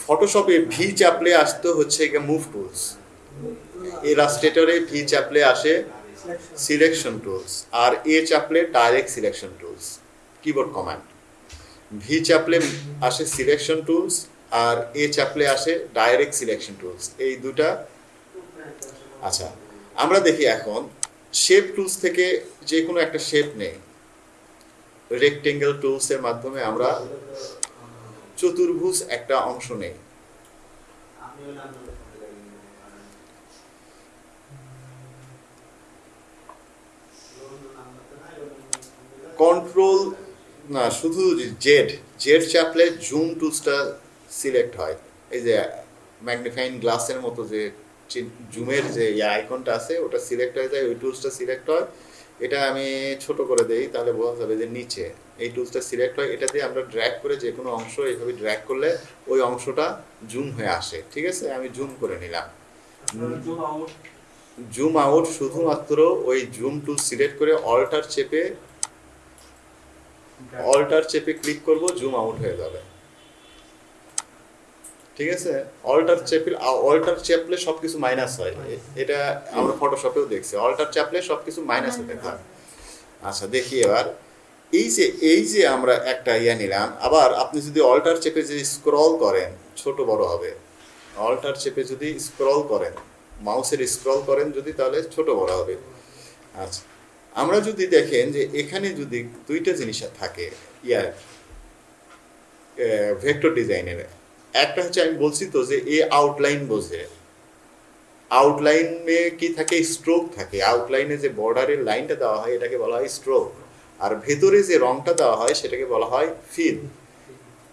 ফটোশপে ভি চাপলে আসতো হচ্ছে মুভ টুলস ইলাস্ট্রেটরে ভি চাপলে আসে সিলেকশন টুলস আর A চাপলে direct selection tools keyboard command V চাপলে আসে সিলেকশন টুলস আর এ চাপলে আসে ডাইরেক্ট সিলেকশন টুলস এই দুটা। আচ্ছা আমরা দেখি এখন। শেপ টুলস থেকে যে কোনো একটা শেপ নেই। রেক্টেঙ্গেল টুলসের মাধ্যমে আমরা চতুর্ভুজ একটা অংশ নেই। কন্ট্রোল না, শুধু জেড জেড চাপলে জুম টুলসটা সিলেক্ট হয়। এই যে ম্যাগনিফাইং গ্লাসের মতো যে জুমের যে আইকনটা আছে, ওটা সিলেক্ট হয়ে যায়, ওই টুলসটা সিলেক্ট হয়। এটা আমি ছোট করে দেই তাহলে বোঝা যাবে যে নিচে। এই টুলসটা সিলেক্ট হয় এটা দিয়ে আমরা ড্র্যাগ করে যে কোনো অংশ এইভাবে ড্র্যাগ করলে ওই অংশটা জুম হয়ে আসে ঠিক আছে? আমি জুম করে নিলাম। জুম আউট শুধুমাত্র ওই জুম টুল সিলেক্ট করে অল্টার চেপে অল্টার চেপে ক্লিক করব জুম আউট হয়ে যাবে। ঠিক আছে? অল্টার চেপে অল্টার চেপলে সবকিছু মাইনাস হয়। এটা আমরা ফটোশপেও দেখছি। অল্টার চাপলে সবকিছু মাইনাস হতে থাকে। আচ্ছা দেখি এবার। এই যে এই যে আমরা একটা ইয়া নিলাম আবার আপনি যদি অল্টার চেপে যদি স্ক্রল করেন ছোট বড় হবে। অল্টার চেপে যদি স্ক্রল করেন মাউসের স্ক্রল করেন যদি তাহলে ছোট বড় হবে। আচ্ছা আমরা যদি দেখেন যে এখানে যদি দুইটা জিনিস থাকে ইয়ার ভেক্টর ডিজাইনের একটা হচ্ছে আমি বলছি তো যে এ আউটলাইন বোঝে। আউটলাইনে কি থাকে? স্ট্রোক থাকে। আউটলাইনে যে বর্ডারের লাইনটা দেওয়া হয় এটাকে বলা হয় স্ট্রোক আর ভেতরে যে রংটা দেওয়া হয় সেটাকে বলা হয় ফিল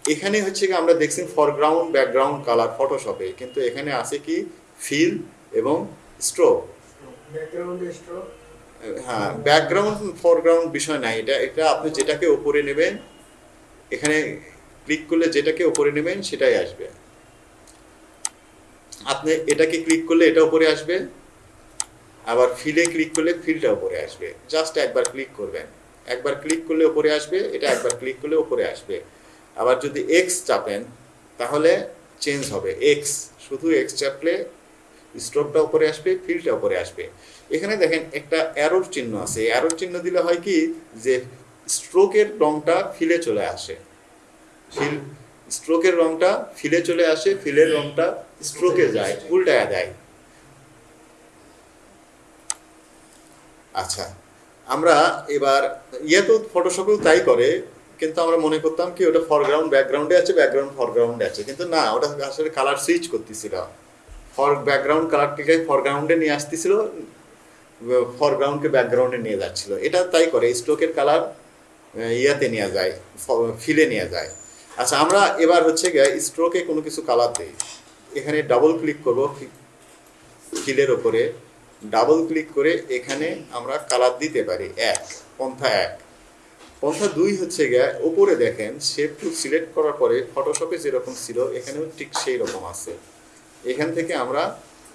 এখানে হচ্ছে কি আমরা দেখছি ফরগ্রাউন্ড ব্যাকগ্রাউন্ড কালার ফটোশপে কিন্তু এখানে আছে কি? ফিল এবং স্ট্রোক ব্যাকগ্রাউন্ডে স্ট্রোক হ্যাঁ ব্যাকগ্রাউন্ড ফরগ্রাউন্ড বিষয় নাই। এটা এটা আপনি যেটাকে ওপরে নেবেন এখানে ক্লিক করলে যেটাকে ওপরে নেবেন সেটাই আসবে। আপনি এটাকে ক্লিক করলে এটা উপরে আসবে, আবার ফিলে ক্লিক করলে ফিলটা উপরে আসবে। জাস্ট একবার ক্লিক করবেন। একবার ক্লিক করলে উপরে আসবে, এটা একবার ক্লিক করলে উপরে আসবে। আবার যদি এক্স চাপেন, তাহলে চেঞ্জ হবে। এক্স শুধু এক্স চাপলে স্ট্রোকটা উপরে আসবে ফিলটা উপরে আসবে। এখানে দেখেন একটা অ্যারোর চিহ্ন আছে। অ্যারোর চিহ্ন দিলে হয় কি? যে স্ট্রোকের রংটা ফিলে চলে আসে। ফিল স্ট্রোকের রংটা ফিলে চলে আসে ফিলের রংটা স্ট্রোকে যায় উল্টায় দেয়। আচ্ছা আমরা এবার ইয়ে তো ফটোশপেও তাই করে কিন্তু আমরা মনে করতাম কি ওটা ফরগ্রাউন্ড ব্যাকগ্রাউন্ডে আছে ব্যাকগ্রাউন্ড ফরগ্রাউন্ডে আছে কিন্তু না ওটা আসলে কালার সুইচ করতেছিল। ফর ব্যাকগ্রাউন্ড কালারটিকে ফরগ্রাউন্ডে নিয়ে আসতেছিল ফরগ্রাউন্ডকে ব্যাকগ্রাউন্ডে নিয়ে যাচ্ছিল। এটা তাই করে স্ট্রোকের কালার ইয়াতে নিয়ে যায় ফিলে নিয়ে যায়। আচ্ছা আমরা এবার হচ্ছে গিয়ে স্ট্রোকে কোনো কিছু কালার দিই এখানে ডাবল ক্লিক করব ফিলের ওপরে ডাবল ক্লিক করে এখানে আমরা কালার দিতে পারি, এক, পন্থা এক। পন্থা দুই হচ্ছে গিয়ে উপরে দেখেন শেপ টু সিলেক্ট করার পরে ফটোশপে যেরকম ছিল, এখানেও ঠিক সেই রকম আছে। এখান থেকে আমরা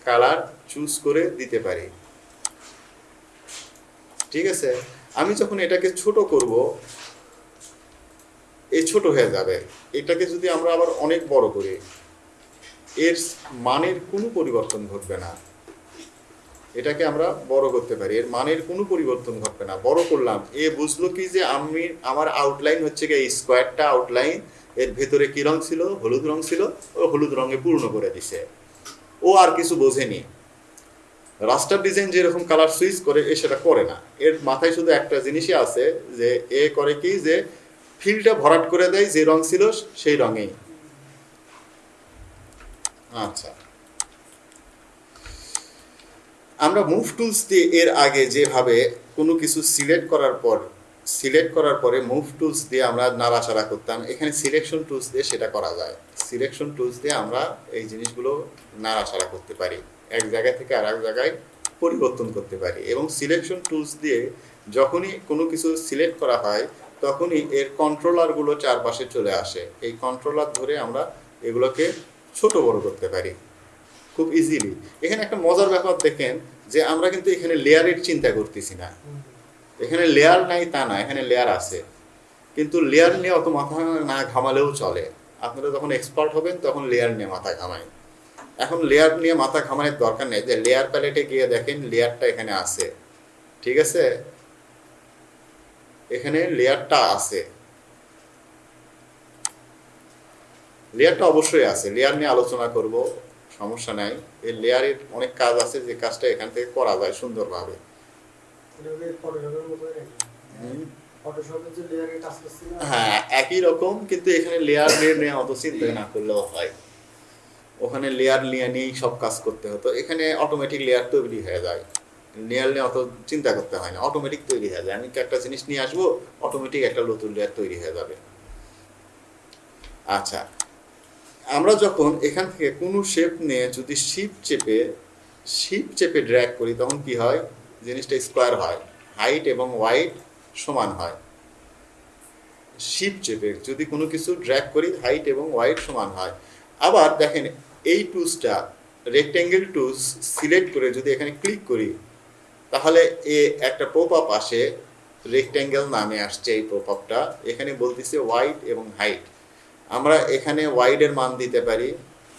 কালার চুজ করে দিতে পারি। ঠিক আছে? আমি যখন এটাকে ছোট করব এই ছোট হয়ে যাবে। এটাকে যদি আমরা আবার অনেক বড় করি, এর মানের কোনো পরিবর্তন ঘটবে না। এটাকে আমরা বড় করতে পারি। এর মানের কোনো পরিবর্তন ঘটবে না। বড় করলাম। এ বুঝলো কি যে আমি, আমার আউটলাইন হচ্ছে কি এই স্কোয়ারটা আউটলাইন এর ভেতরে কি রং ছিল? হলুদ রং ছিল। ও হলুদ রঙে পূর্ণ করে দিছে। ও আর কিছু বোঝেনি। রাস্টার ডিজাইন যেরকম কালার সুইচ করে, এ সেটা করে না। এর মাথায় শুধু একটা জিনিসই আছে যে, এ করে কি যে ফিলটা ভরাট করে দেয়, যে রং ছিল সেই রঙেই। আচ্ছা। আমরা মুভ টুলস দিয়ে এর আগে যেভাবে কোনো কিছু সিলেক্ট করার পর সিলেক্ট করার পরে মুভ টুলস দিয়ে আমরা নাড়াচাড়া করতাম, এখানে সিলেকশন টুলস দিয়ে সেটা করা যায়। সিলেকশন টুলস দিয়ে আমরা এই জিনিসগুলো নাড়াচাড়া করতে পারি, এক জায়গা থেকে আর এক জায়গায় পরিবর্তন করতে পারি এবং সিলেকশন টুলস দিয়ে যখনই কোনো কিছু সিলেক্ট করা হয় তখনই এর কন্ট্রোলারগুলো চারপাশে চলে আসে। এই কন্ট্রোলার ধরে আমরা এগুলোকে ছোট বড় করতে পারি। খুব ইজিলি এখানে একটা মজার ব্যাপার দেখেন যে আমরা কিন্তু এখানে লেয়ারের চিন্তা করতেছি না। এখানে লেয়ার নাই তা না, এখানে লেয়ার আছে। কিন্তু লেয়ার নিয়ে অত মাথা না ঘামালেও চলে। আপনারা যখন এক্সপার্ট হবেন, তখন লেয়ার নিয়ে মাথা ঘামায়। এখন লেয়ার নিয়ে মাথা ঘামানোর দরকার নেই যে লেয়ার প্যালেটে গিয়ে দেখেন লেয়ারটা এখানে আছে। ঠিক আছে? এখানে লেয়ারটা আছে। লেয়ারটা অবশ্যই আছে। লেয়ার নিয়ে আলোচনা করব সমস্যা নাই। এই লেয়ারের অনেক কাজ আছে যে কাজটা এখান থেকে করা যায় সুন্দরভাবে। হ্যাঁ একই রকম কিন্তু এখানে লেয়ার নিয়ে অত চিন্তা না করলেও হয়। ওখানে লেয়ার নিয়ে নিয়েই সব কাজ করতে হতো। এখানে অটোমেটিক লেয়ার তৈরি হয়ে যায়। লেয়ার নিয়ে অত চিন্তা করতে হয় না। অটোমেটিক তৈরি হয়ে যায়। আমি একটা জিনিস নিয়ে আসব অটোমেটিক একটা নতুন লেয়ার তৈরি হয়ে যাবে। আচ্ছা আমরা যখন এখান থেকে কোনো শেপ নিয়ে যদি শিপ চেপে শিপ চেপে ড্র্যাগ করি, তখন কি হয়? জিনিসটা স্কোয়ার হয়। হাইট এবং ওয়াইট সমান হয়। শিপ চেপে যদি কোনো কিছু ড্র্যাগ করি হাইট এবং ওয়াইট সমান হয়। আবার দেখেন, এই টুলসটা রেক্ট্যাঙ্গেল টুলস সিলেক্ট করে যদি এখানে ক্লিক করি তাহলে এ একটা পপ আপ আসে রেক্ট্যাঙ্গেল নামে আসছে এই পপ আপটা এখানে বলতেছে ওয়াইড এবং হাইট আমরা এখানে ওয়াইডের মান দিতে পারি।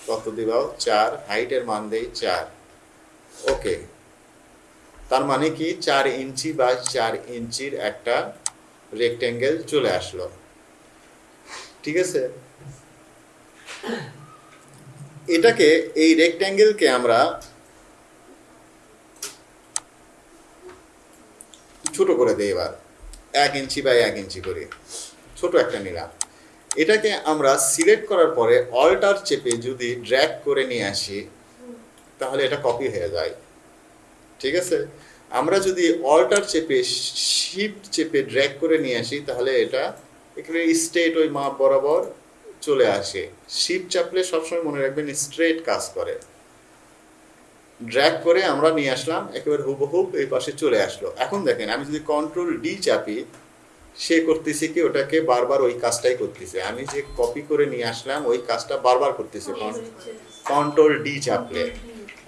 কত দিবাও চার। হাইটের মান দেই চার। ওকে তার মানে কি? চার ইঞ্চি বা চার ইঞ্চির একটা রেক্ট্যাঙ্গেল চলে আসলো। ঠিক আছে? এটাকে এই রেক্ট্যাঙ্গেলকে আমরা ছোট করে দেই এবার। এক ইঞ্চি বা এক ইঞ্চি করে। ছোট একটা নিলাম এটাকে আমরা সিলেক্ট করার পরে অল্টার চেপে যদি ড্র্যাগ করে নিয়ে আসি, তাহলে এটা কপি হয়ে যায়। ঠিক আছে? আমরা যদি অল্টার চেপে শিফট চেপে ড্র্যাগ করে নিয়ে আসি, তাহলে এটা এখানে স্ট্রেট ওই মাপ বরাবর চলে আসে। শিফট চাপলে সবসময় মনে রাখবেন স্ট্রেট কাজ করে। ড্র্যাগ করে আমরা নিয়ে আসলাম একেবারে হুবহুব এই পাশে চলে আসলো। এখন দেখেন আমি যদি কন্ট্রোল ডি চাপি সে করতেছে কি ওটাকে বারবার ওই কাজটাই করতেছে। আমি যে কপি করে নিয়ে আসলাম ওই কাজটা বারবার করতেছে। কন্ট্রোল ডি চাপলে।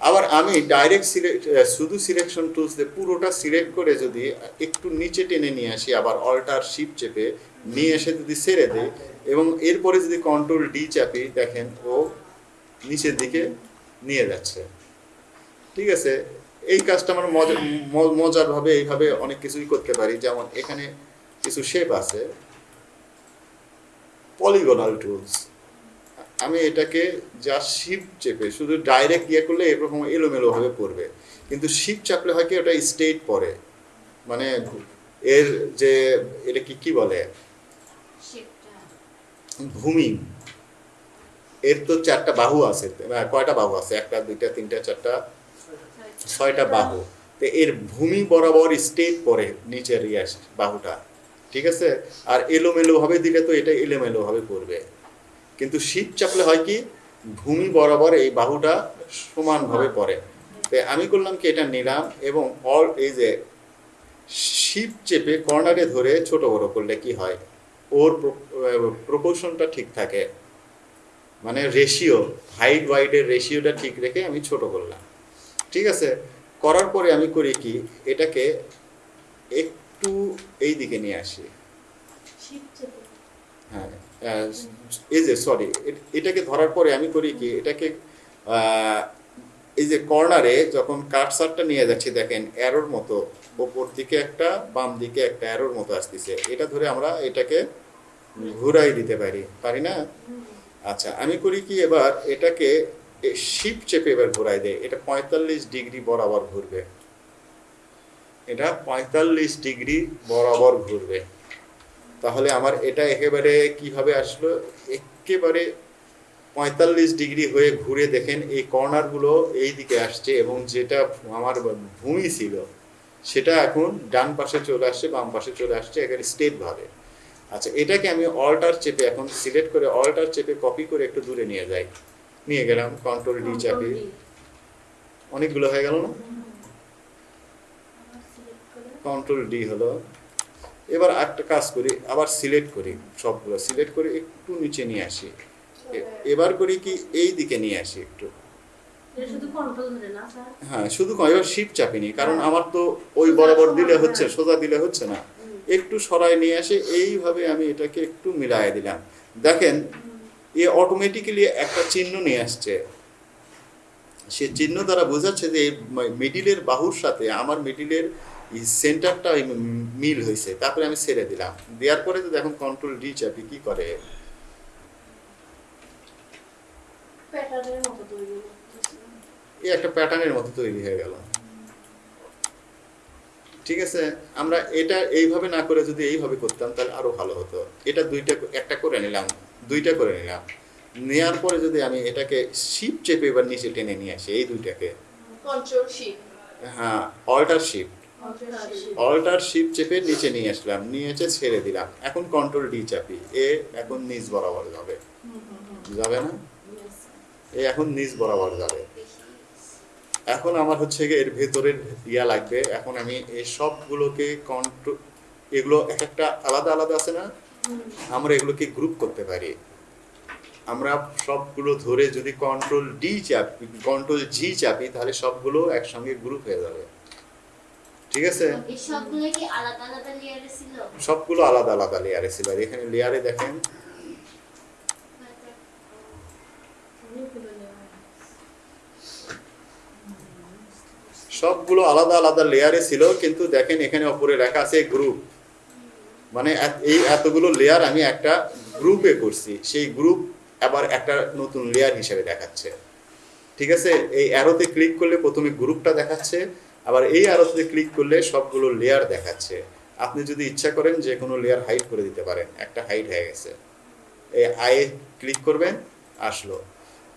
আবার আমি ডাইরেক্ট সিলেক্ট শুধু সিলেকশন টুলস দিয়ে পুরোটা সিলেক্ট করে যদি একটু নিচে টেনে নিয়ে আসি আবার অল্টার শিপ চেপে নিয়ে এসে যদি ছেড়ে দিই এবং এরপরে যদি কন্ট্রোল ডি চাপি দেখেন ও নিচের দিকে নিয়ে যাচ্ছে। ঠিক আছে? এই কাজটা আমরা মজারভাবে এইভাবে অনেক কিছুই করতে পারি। যেমন এখানে কিছু শেপ আছে। পলিগোনাল টুলস আমি এটাকে যা শিপ চেপে শুধু ডাইরেক্ট ইয়ে করলে এরকম এলোমেলো ভাবে পড়বে। কিন্তু শিপ চাপলে হয় কি ওটা স্টেট পড়ে। মানে এর যে এটা কি কি বলে? ভূমি। এর তো চারটা বাহু আছে কয়টা বাহু আছে? একটা দুইটা তিনটা চারটা ছয়টা বাহু। তো এর ভূমি বরাবর স্টেট পরে নিচের ইয়াস বাহুটা। ঠিক আছে? আর এলোমেলো ভাবে দিলে তো এটা এলোমেলো ভাবে পড়বে। কিন্তু শীত চাপলে হয় কি? ভূমি বরাবর এই বাহুটা সমানভাবে পড়ে। তো আমি করলাম কি এটা নিলাম এবং অল এই যে শিপ চেপে কর্নারে ধরে ছোট বড় করলে কি হয়? ওর প্রপোর্শনটা ঠিক থাকে। মানে রেশিও হাইট ওয়াইডের রেশিওটা ঠিক রেখে আমি ছোট করলাম। ঠিক আছে? করার পরে আমি করি কি? এটাকে একটু এই দিকে নিয়ে আসি। হ্যাঁ এই যে সরি এটাকে ধরার পরে আমি করি কি? এটাকে এই যে কর্নারে যখন কাটসারটা নিয়ে যাচ্ছি দেখেন অ্যারোর মতো ওপর দিকে একটা বাম দিকে একটা অ্যারোর মতো আসতেছে। এটা ধরে আমরা এটাকে ঘুরাই দিতে পারি। পারি না? আচ্ছা আমি করি কি? এবার এটাকে শিপ চেপে এবার ঘুরাই দেয়। এটা পঁয়তাল্লিশ ডিগ্রি বরাবর ঘুরবে। এটা পঁয়তাল্লিশ ডিগ্রি বরাবর ঘুরবে। তাহলে আমার এটা একেবারে কীভাবে আসলো? একেবারে পঁয়তাল্লিশ ডিগ্রি হয়ে ঘুরে দেখেন, এই কর্নারগুলো এই দিকে আসছে এবং যেটা আমার ভূমি ছিল, সেটা এখন ডান পাশে চলে আসছে, বাম পাশে চলে আসছে এখানে স্টেট ভাবে। আচ্ছা এটাকে আমি অল্টার চেপে এখন সিলেক্ট করে অল্টার চেপে কপি করে একটু দূরে নিয়ে যাই। নিয়ে গেলাম কন্ট্রোল ডি চাপি অনেকগুলো হয়ে গেল না? কন্ট্রোল ডি হলো। এবার একটা কাজ করি আবার সিলেক্ট করি সবগুলো। সিলেক্ট করে একটু নিচে নিয়ে আসি। এবার করি কি এই দিকে নিয়ে আসি একটু। হ্যাঁ শুধু এবার শিপ চাপিনি কারণ আমার তো ওই বরাবর দিলে হচ্ছে সোজা দিলে হচ্ছে না। একটু সরাই নিয়ে আসে এইভাবে আমি এটাকে একটু মিলাই দিলাম। দেখেন এ অটোমেটিক্যালি একটা চিহ্ন নিয়ে আসছে। সে চিহ্ন দ্বারা বোঝাচ্ছে যে মিডিলের বাহুর সাথে আমার মিডিলের সেন্টারটা মিল হয়েছে। তারপরে আমি ছেড়ে দিলাম। দেওয়ার পরে তো দেখুন কন্ট্রোল ডি চাপি কি করে? এই একটা প্যাটার্নের মতো তৈরি হয়ে গেল। ঠিক আছে? আমরা এটা এইভাবে না করে যদি এইভাবে করতাম তাহলে আরও ভালো হতো। এটা দুইটা একটা করে নিলাম। দুইটা করে নিলাম। নেওয়ার পরে যদি আমি এটাকে শিপ চেপে এবার নিচে টেনে নিয়ে আসি এই দুইটাকে। হ্যাঁ অল্টার শিপ অল্টার শিপ চেপে নিচে নিয়ে আসলাম নিয়ে এসে ছেড়ে দিলাম। এখন কন্ট্রোল ডি চাপি এ এখন নিচ বরাবর যাবে। যাবে না? এ এখন নিচ বরাবর যাবে। এখন আমার হচ্ছে এর ভেতরের ইয়া লাগবে। এখন আমি এই সবগুলোকে কন্ট্রোল এগুলো এক একটা আলাদা আলাদা আছে না? আমরা এগুলোকে গ্রুপ করতে পারি। আমরা সবগুলো ধরে যদি কন্ট্রোল ডি চাপি কন্ট্রোল জি চাপি তাহলে সবগুলো একসঙ্গে গ্রুপ হয়ে যাবে। ঠিক আছে? সবগুলো আলাদা আলাদা লেয়ারে ছিল? আর এখানে লেয়ারে দেখেন। সবগুলো আলাদা আলাদা লেয়ারে ছিল কিন্তু দেখেন এখানে ওপরে লেখা আছে গ্রুপ মানে এই এতগুলো লেয়ার আমি একটা গ্রুপে করছি। সেই গ্রুপ আবার একটা নতুন লেয়ার হিসেবে দেখাচ্ছে। ঠিক আছে? এই অ্যারোতে ক্লিক করলে প্রথমে গ্রুপটা দেখাচ্ছে, আবার এই অ্যারোতে ক্লিক করলে সবগুলো লেয়ার দেখাচ্ছে। আপনি যদি ইচ্ছা করেন যে কোনো লেয়ার হাইড করে দিতে পারেন। একটা হাইড হয়ে গেছে। এই আয়ে ক্লিক করবেন, আসলো।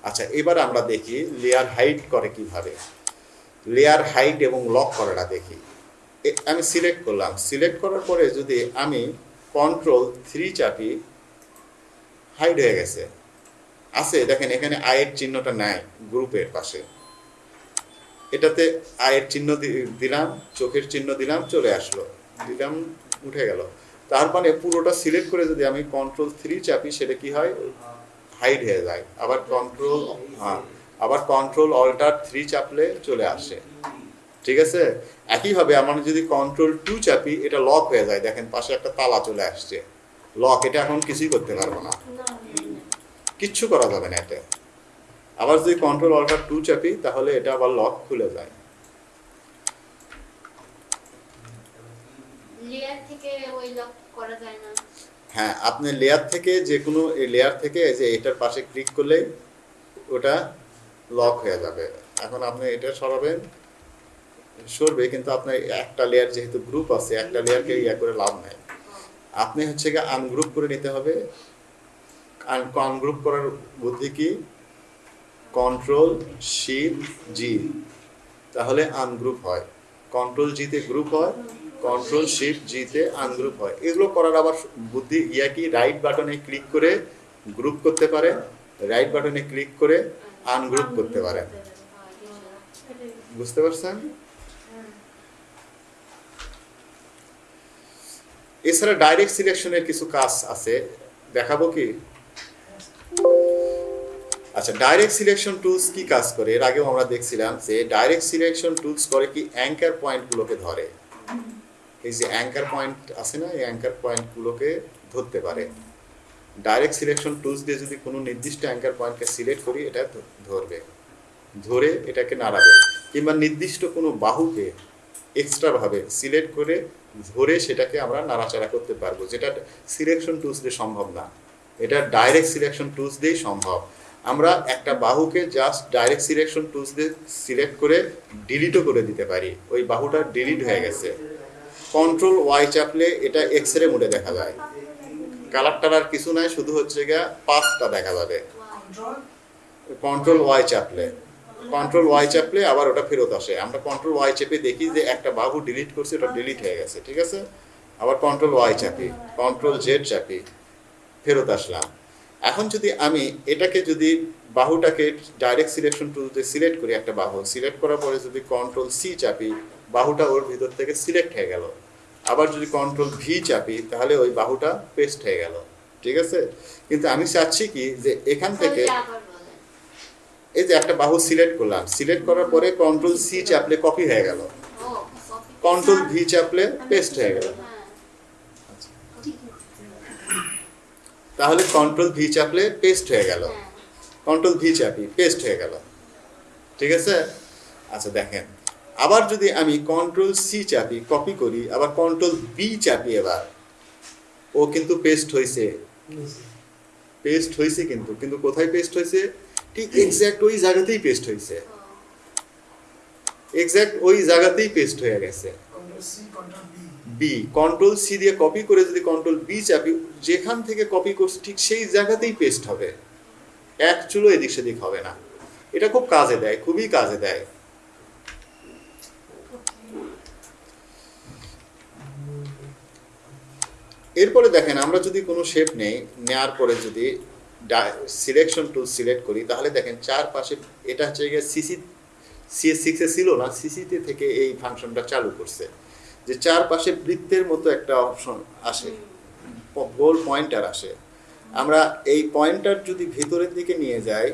আচ্ছা এবার আমরা দেখি লেয়ার হাইড করে কীভাবে। লেয়ার হাইট এবং লক করাটা দেখি। আমি সিলেক্ট করলাম। সিলেক্ট করার পরে যদি আমি কন্ট্রোল থ্রি চাপি হাইড হয়ে গেছে। আছে, দেখেন এখানে আয়ের চিহ্নটা নাই গ্রুপের পাশে। এটাতে আয়ের চিহ্ন দিলাম, চোখের চিহ্ন দিলাম, চলে আসলো। দিলাম, উঠে গেল। তার মানে পুরোটা সিলেক্ট করে যদি আমি কন্ট্রোল থ্রি চাপি, সেটা কি হয়? হাইড হয়ে যায়। আবার কন্ট্রোল হ্যাঁ আবার কন্ট্রোল অল্টার থ্রি চাপলে চলে আসে। ঠিক আছে? একইভাবে আমরা যদি কন্ট্রোল টু চাপি এটা লক হয়ে যায়। দেখেন পাশে একটা তালা চলে আসছে। লক এটা এখন কিছুই করতে পারব না। কিচ্ছু করা যাবে না এতে। আবার যদি কন্ট্রোল অল্টার টু চাপি তাহলে এটা আবার লক খুলে যায়। হ্যাঁ আপনি লেয়ার থেকে যে কোনো লেয়ার থেকে যে এটার পাশে ক্লিক করলে ওটা লক হয়ে যাবে। এখন আপনি এটা সরাবেন। সরবে কিন্তু আপনার একটা লেয়ার যেহেতু গ্রুপ আছে, একটা লেয়ারকে ইয়া করে লাভ নাই। আপনি হচ্ছে গিয়ে আনগ্রুপ করে নিতে হবে। আনগ্রুপ করার বুদ্ধি কি? কন্ট্রোল শিপ জি তাহলে আনগ্রুপ হয়। কন্ট্রোল জিতে গ্রুপ হয় কন্ট্রোল শিফট জিতে আনগ্রুপ হয়। এগুলো করার আবার বুদ্ধি ইয়া কি? রাইট বাটনে ক্লিক করে গ্রুপ করতে পারে রাইট বাটনে ক্লিক করে আনগ্রুপ করতে পারে। বুঝতে পারছেন? এছাড়া ডাইরেক্ট সিলেকশনের কিছু কাজ আছে। দেখাবো কি? আচ্ছা ডাইরেক্ট সিলেকশন টুলস কি কাজ করে? এর আগেও আমরা দেখছিলাম যে ডাইরেক্ট সিলেকশন টুলস করে কি অ্যাঙ্কার পয়েন্টগুলোকে ধরে। এই যে অ্যাঙ্কার পয়েন্ট আছে না, এই অ্যাঙ্কার পয়েন্টগুলোকে ধরতে পারে। ডাইরেক্ট সিলেকশন টুলস দিয়ে যদি কোনো নির্দিষ্ট অ্যাঙ্কার পয়েন্টকে সিলেক্ট করি, এটা ধরবে। ধরে এটাকে নাড়াবে। কিংবা নির্দিষ্ট কোনো বাহুকে এক্সট্রাভাবে সিলেক্ট করে ধরে সেটাকে আমরা নাড়াচাড়া করতে পারব। যেটা সিলেকশন টুলস দিয়ে সম্ভব না। এটা ডাইরেক্ট সিলেকশন টুলস দিয়েই সম্ভব। আমরা একটা বাহুকে জাস্ট ডাইরেক্ট সিলেকশন টুলস দিয়ে সিলেক্ট করে ডিলিটও করে দিতে পারি। ওই বাহুটা ডিলিট হয়ে গেছে। কন্ট্রোল ওয়াই চাপলে এটা এক্স রে মোডে দেখা যায়। কালার টালার কিছু নাই, শুধু হচ্ছে গিয়া পাথটা দেখা যাবে। কন্ট্রোল কন্ট্রোল ওয়াই চাপলে। কন্ট্রোল ওয়াই চাপলে আবার ওটা ফেরত আসে। আমরা কন্ট্রোল ওয়াই চেপে দেখি যে একটা বাহু ডিলিট করছে, ওটা ডিলিট হয়ে গেছে, ঠিক আছে? আবার কন্ট্রোল ওয়াই চাপি কন্ট্রোল জেড চাপি, ফেরত আসলাম। এখন যদি আমি এটাকে যদি বাহুটাকে ডাইরেক্ট সিলেকশন টুলতে সিলেক্ট করি একটা বাহু সিলেক্ট করার পরে যদি কন্ট্রোল সি চাপি, বাহুটা ওর ভিতর থেকে সিলেক্ট হয়ে গেল। আবার যদি কন্ট্রোল ভি চাপি, তাহলে ওই বাহুটা পেস্ট হয়ে গেল, ঠিক আছে? কিন্তু আমি চাচ্ছি কি যে এখান থেকে এই যে একটা বাহু সিলেক্ট করলাম সিলেক্ট করার পরে কন্ট্রোল সি চাপলে কপি হয়ে গেল। কন্ট্রোল ভি চাপলে পেস্ট হয়ে গেল। তাহলে কন্ট্রোল ভি চাপলে পেস্ট হয়ে গেল। কন্ট্রোল ভি চাপি পেস্ট হয়ে গেল। ঠিক আছে? আচ্ছা দেখেন। আবার যদি আমি কন্ট্রোল সি চাপি কপি করি আবার কন্ট্রোল বি চাপি এবার ও কিন্তু পেস্ট হয়েছে পেস্ট হয়েছে কিন্তু কিন্তু কোথায় পেস্ট হয়েছে ঠিক এক্স্যাক্ট ওই জায়গাতেই পেস্ট হয়েছে এক্স্যাক্ট ওই জায়গাতেই পেস্ট হয়ে গেছে। বি কন্ট্রোল সি দিয়ে কপি করে যদি কন্ট্রোল বি চাপি, যেখান থেকে কপি করছি ঠিক সেই জায়গাতেই পেস্ট হবে। এক চুলো এদিক সেদিক হবে না। এটা খুব কাজে দেয়, খুবই কাজে দেয়। এরপরে দেখেন, আমরা যদি কোনো শেপ নেই নেওয়ার পরে যদি সিলেকশন টুল সিলেক্ট করি তাহলে দেখেন চারপাশে এটা হচ্ছে গিয়ে সিসি সিএস সিক্সে ছিল না সিসিতে থেকে এই ফাংশনটা চালু করছে। যে চারপাশে বৃত্তের মতো একটা অপশন আসে গোল পয়েন্টার আসে। আমরা এই পয়েন্টার যদি ভেতরের দিকে নিয়ে যাই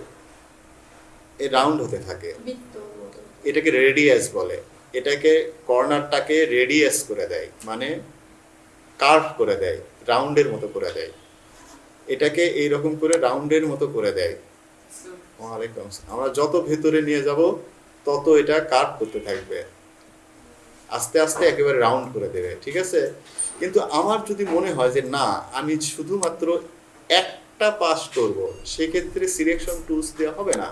এ রাউন্ড হতে থাকে। এটাকে রেডিয়াস বলে। এটাকে কর্নারটাকে রেডিয়াস করে দেয় মানে কার্ভ করে দেয় রাউন্ডের মতো করে দেয়। এটাকে এইরকম করে রাউন্ডের মতো করে দেয়। আমরা যত ভেতরে নিয়ে যাব, তত এটা কার্ভ করতে থাকবে। আস্তে আস্তে একেবারে রাউন্ড করে দেবে, ঠিক আছে? কিন্তু আমার যদি মনে হয় যে না, আমি শুধুমাত্র একটা পাস করব, সেক্ষেত্রে সিলেকশন টুলস দেওয়া হবে না।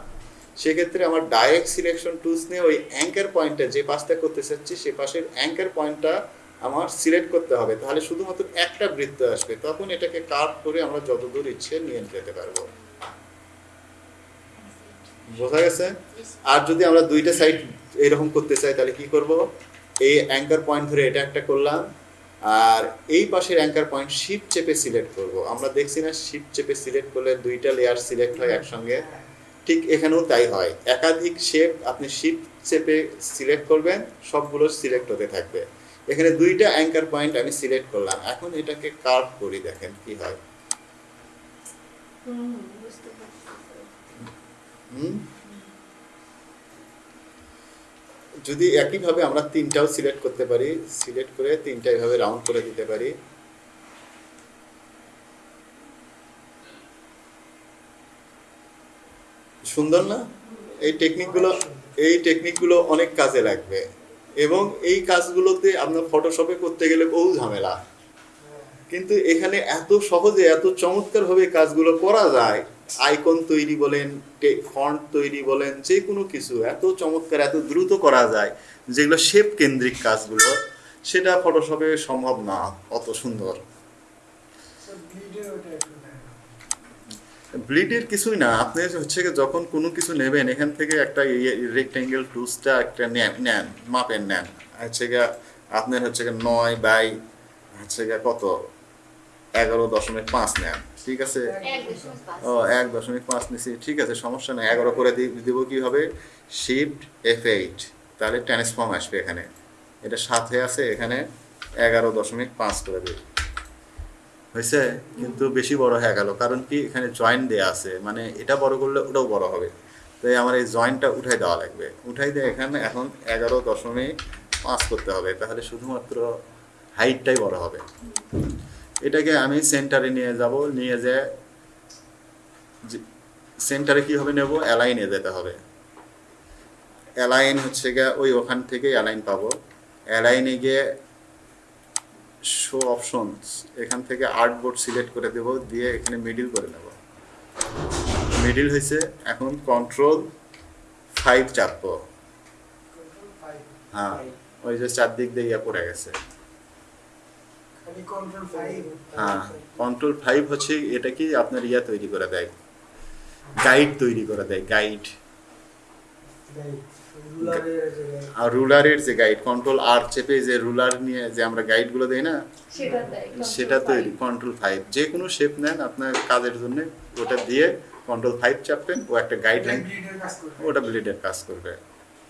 সেক্ষেত্রে আমার ডাইরেক্ট সিলেকশন টুলস নিয়ে ওই অ্যাঙ্কার পয়েন্টটা যে পাসটা করতে চাচ্ছি, সে পাশের অ্যাঙ্কার পয়েন্টটা আমার সিলেক্ট করতে হবে, তাহলে শুধুমাত্র একটা বৃত্ত আসবে, তখন এটাকে কার্ভ করে আমরা যতদূর ইচ্ছে নিয়ে যেতে পারব। বোঝা গেছে? আর যদি আমরা দুইটা সাইড এরকম করতে চাই, তাহলে কি করব? এই অ্যাঙ্কার পয়েন্ট ধরে এটা একটা করলাম, আর এই পাশের অ্যাঙ্কার পয়েন্ট শিপ চেপে সিলেক্ট করব। আমরা দেখছি না শিপ চেপে সিলেক্ট করলে দুইটা লেয়ার সিলেক্ট হয় একসঙ্গে। ঠিক এখানেও তাই হয়। একাধিক শেপ আপনি শিপ চেপে সিলেক্ট করবেন, সবগুলো সিলেক্ট হতে থাকবে। এখানে দুইটা অ্যাঙ্কার পয়েন্ট আমি সিলেক্ট করলাম। এখন এটাকে কার্ভ করি দেখেন কি হয়? যদি একইভাবে আমরা তিনটাও সিলেক্ট করতে পারি সিলেক্ট করে তিনটা এভাবে রাউন্ড করে দিতে পারি। সুন্দর না? এই টেকনিকগুলো এই টেকনিকগুলো অনেক কাজে লাগবে। এবং এই কাজগুলোতে আপনার ফটোশপে করতে গেলে বহু ঝামেলা। কিন্তু এখানে এত সহজে, এত চমৎকারভাবে কাজগুলো করা যায়। আইকন তৈরি বলেন ফন্ট তৈরি বলেন, যে কোনো কিছু এত চমৎকার, এত দ্রুত করা যায়, যেগুলো শেপ কেন্দ্রিক কাজগুলো, সেটা ফটোশপে সম্ভব না, অত সুন্দর। ব্লিডের কিছুই না। আপনি হচ্ছে যখন কোনো কিছু নেবেন এখান থেকে একটা রেক্টেঙ্গেল টুলসটা একটা নেন নেন মাপেন নেন। হচ্ছে গিয়ে আপনার হচ্ছে গিয়ে নয় বাই হচ্ছে গিয়ে কত? এগারো দশমিক পাঁচ নেন ঠিক আছে? ও এক দশমিক পাঁচ নিছি ঠিক আছে সমস্যা নেই। এগারো করে দিব কি হবে? শিফট এফ এইট তাহলে ট্রান্সফর্ম আসবে এখানে। এটা সাথে আছে এখানে এগারো দশমিক পাঁচ করে দিই। হয়েছে, কিন্তু বেশি বড় হয়ে গেল। কারণ কি, এখানে জয়েন্ট দেয়া আছে। মানে এটা বড় করলে ওটাও বড় হবে। তাই আমার এই জয়েন্টটা উঠাই দেওয়া লাগবে। উঠাই দিয়ে এখানে এখন এগারো দশমিক পাঁচ করতে হবে। তাহলে শুধুমাত্র হাইটটাই বড় হবে। এটাকে আমি সেন্টারে নিয়ে যাব। নিয়ে যে সেন্টারে কি হবে নেব? অ্যালাইনে যেতে হবে। অ্যালাইন হচ্ছে গিয়ে ওই ওখান থেকে অ্যালাইন পাবো। অ্যালাইনে গিয়ে শো অপশনস এখান থেকে আর্ট বোর্ড সিলেক্ট করে দেব দিয়ে এখানে মিডিল করে নেব। মিডিল হয়েছে এখন কন্ট্রোল ফাইভ চাপবো. হ্যাঁ ওই যে চারদিক দিয়ে ইয়ে পড়ে গেছে। হ্যাঁ কন্ট্রোল ফাইভ হচ্ছে এটা কি আপনার ইয়া তৈরি করে দেয়। গাইড তৈরি করে দেয় গাইড রুলারের যে আর রুলারের যে গাইড কন্ট্রোল আর চেপে যে রুলার নিয়ে যে আমরা গাইডগুলো দেই না সেটা তৈরি কন্ট্রোল ফাইভ যে কোনো শেপ নেন আপনার কাজের জন্য ওটা দিয়ে কন্ট্রোল ফাইভ চাপবেন ও একটা গাইড গাইডলাইন। ওটা ব্লিডের কাজ করবে।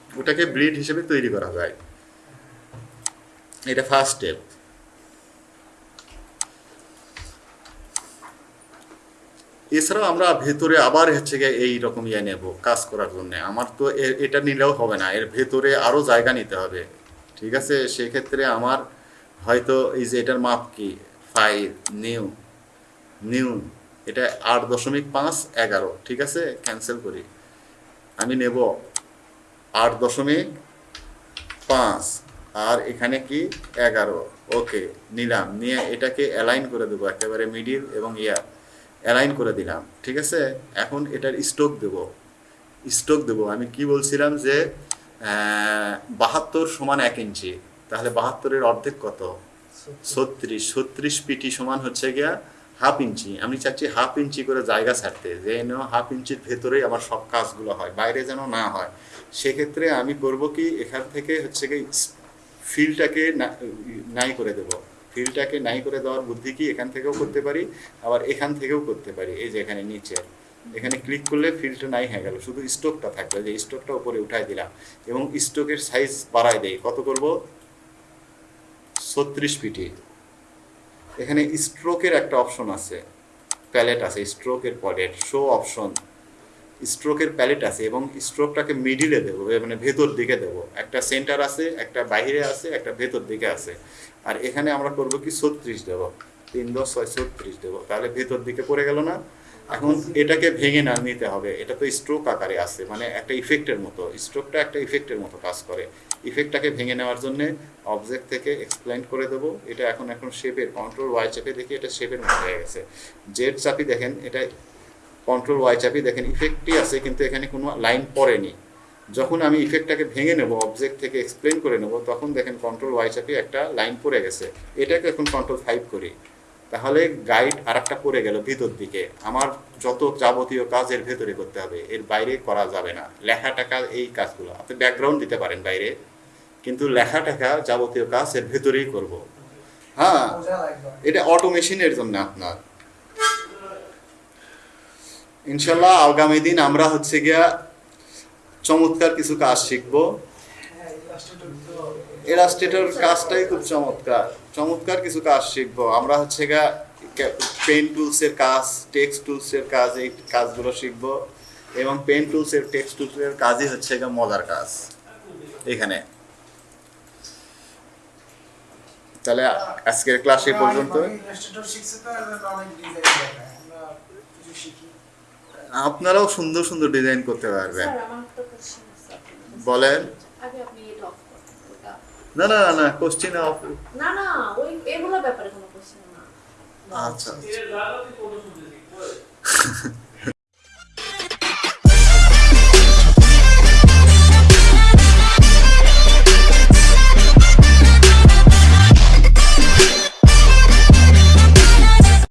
ওটাকে ব্লিড হিসেবে তৈরি করা যায়। এটা ফার্স্ট স্টেপ এছাড়াও আমরা ভেতরে আবার হচ্ছে গিয়ে এই রকম ইয়ে নেব, কাজ করার জন্য। আমার তো এটা নিলেও হবে না, এর ভেতরে আরও জায়গা নিতে হবে। ঠিক আছে? সেক্ষেত্রে আমার হয়তো এই যে এটার মাপ কি? ফাইভ নিউ নিউ এটা আট দশমিক পাঁচ, এগারো। ঠিক আছে? ক্যান্সেল করি। আমি নেব আট দশমিক পাঁচ, আর এখানে কি? এগারো। ওকে নিলাম। নিয়ে এটাকে অ্যালাইন করে দেবো, একেবারে মিডিল এবং ইয়ার। অ্যালাইন করে দিলাম, ঠিক আছে? এখন এটার স্ট্রোক দেব। স্ট্রোক দেব, আমি কি বলছিলাম যে বাহাত্তর সমান এক ইঞ্চি, তাহলে বাহাত্তরের অর্ধেক কত? ছত্রিশ। ছত্রিশ পিটি সমান হচ্ছে গিয়া হাফ ইঞ্চি। আমি চাচ্ছি হাফ ইঞ্চি করে জায়গা ছাড়তে যেন হাফ ইঞ্চির ভেতরেই আমার সব কাজগুলো হয়, বাইরে যেন না হয়। সেক্ষেত্রে আমি করব কি, এখান থেকে হচ্ছে কি ফিলটাকে নাই করে দেব। ফিলটাকে নাই করে দেওয়ার বুদ্ধি কি এখান থেকেও করতে পারি? আবার এখান থেকেও করতে পারি। এই যে এখানে নিচে। এখানে ক্লিক করলে ফিলটা নাই হয়ে গেল। শুধু স্টোকটা থাকবে যে স্টোকটা উপরে উঠাই দিলাম। এবং স্টোকের সাইজ বাড়াই দেই। কত করব? ছত্রিশ পিটি এখানে স্ট্রোকের একটা অপশন আছে। প্যালেট আছে। স্ট্রোকের প্যালেট শো অপশন স্ট্রোকের প্যালেট আছে এবং স্ট্রোকটাকে মিডিলে দেবো। মানে ভেতর দিকে দেবো। একটা সেন্টার আছে, একটা বাইরে আছে, একটা ভেতর দিকে আছে। আর এখানে আমরা করব কি ছত্রিশ দেবো। তিন দশ ছয় ছত্রিশ দেবো। তাহলে ভেতর দিকে পড়ে গেল না? এখন এটাকে ভেঙে না নিতে হবে। এটা তো স্ট্রোক আকারে আছে মানে একটা ইফেক্টের মতো। স্ট্রোকটা একটা ইফেক্টের মতো কাজ করে। ইফেক্টটাকে ভেঙে নেওয়ার জন্য অবজেক্ট থেকে এক্সপ্লেন করে দেবো। এটা এখন এখন শেপের কন্ট্রোল ওয়াই চাপে দেখি এটা শেপের মতো হয়ে গেছে। জেড চাপি দেখেন, এটা কন্ট্রোল ওয়াই চাপি দেখেন ইফেক্টই আছে, কিন্তু এখানে কোনো লাইন পড়েনি। যখন আমি ইফেক্টটাকে ভেঙে নেব অবজেক্ট থেকে এক্সপ্লেন করে নেব, তখন দেখেন কন্ট্রোল ওয়াই চাপি একটা লাইন পড়ে গেছে। এটাকে এখন কন্ট্রোল ফাইভ করি। তাহলে গাইড আর একটা পড়ে গেল ভিতর দিকে। আমার যত যাবতীয় কাজ এর ভেতরে করতে হবে, এর বাইরে করা যাবে না। লেখা টাকা এই কাজগুলো। আপনি ব্যাকগ্রাউন্ড দিতে পারেন বাইরে, কিন্তু লেখা টাকা যাবতীয় কাজ এর ভেতরেই করব। হ্যাঁ। এটা অটোমেশনের জন্য আপনার। ইনশাল্লাহ আগামী দিন আমরা হচ্ছে গিয়া চমৎকার কিছু কাজ শিখব। এলাস্টেটর কাজটাই খুব চমৎকার। চমৎকার কিছু কাজ শিখব। আমরা হচ্ছে গা পেন টুলসের কাজ টেক্সট টুলসের কাজ এই কাজগুলো শিখব এবং পেন টুলসের টেক্সট টুলসের কাজই হচ্ছে গা মজার কাজ। এখানে। তাহলে আজকের ক্লাস এই পর্যন্ত। আপনারাও সুন্দর সুন্দর ডিজাইন করতে পারবেন। বলেন। না না না কোশ্চেন অফ না না ওই এগুলো ব্যাপারে কোনো কোশ্চেন না। আচ্ছা, আচ্ছা।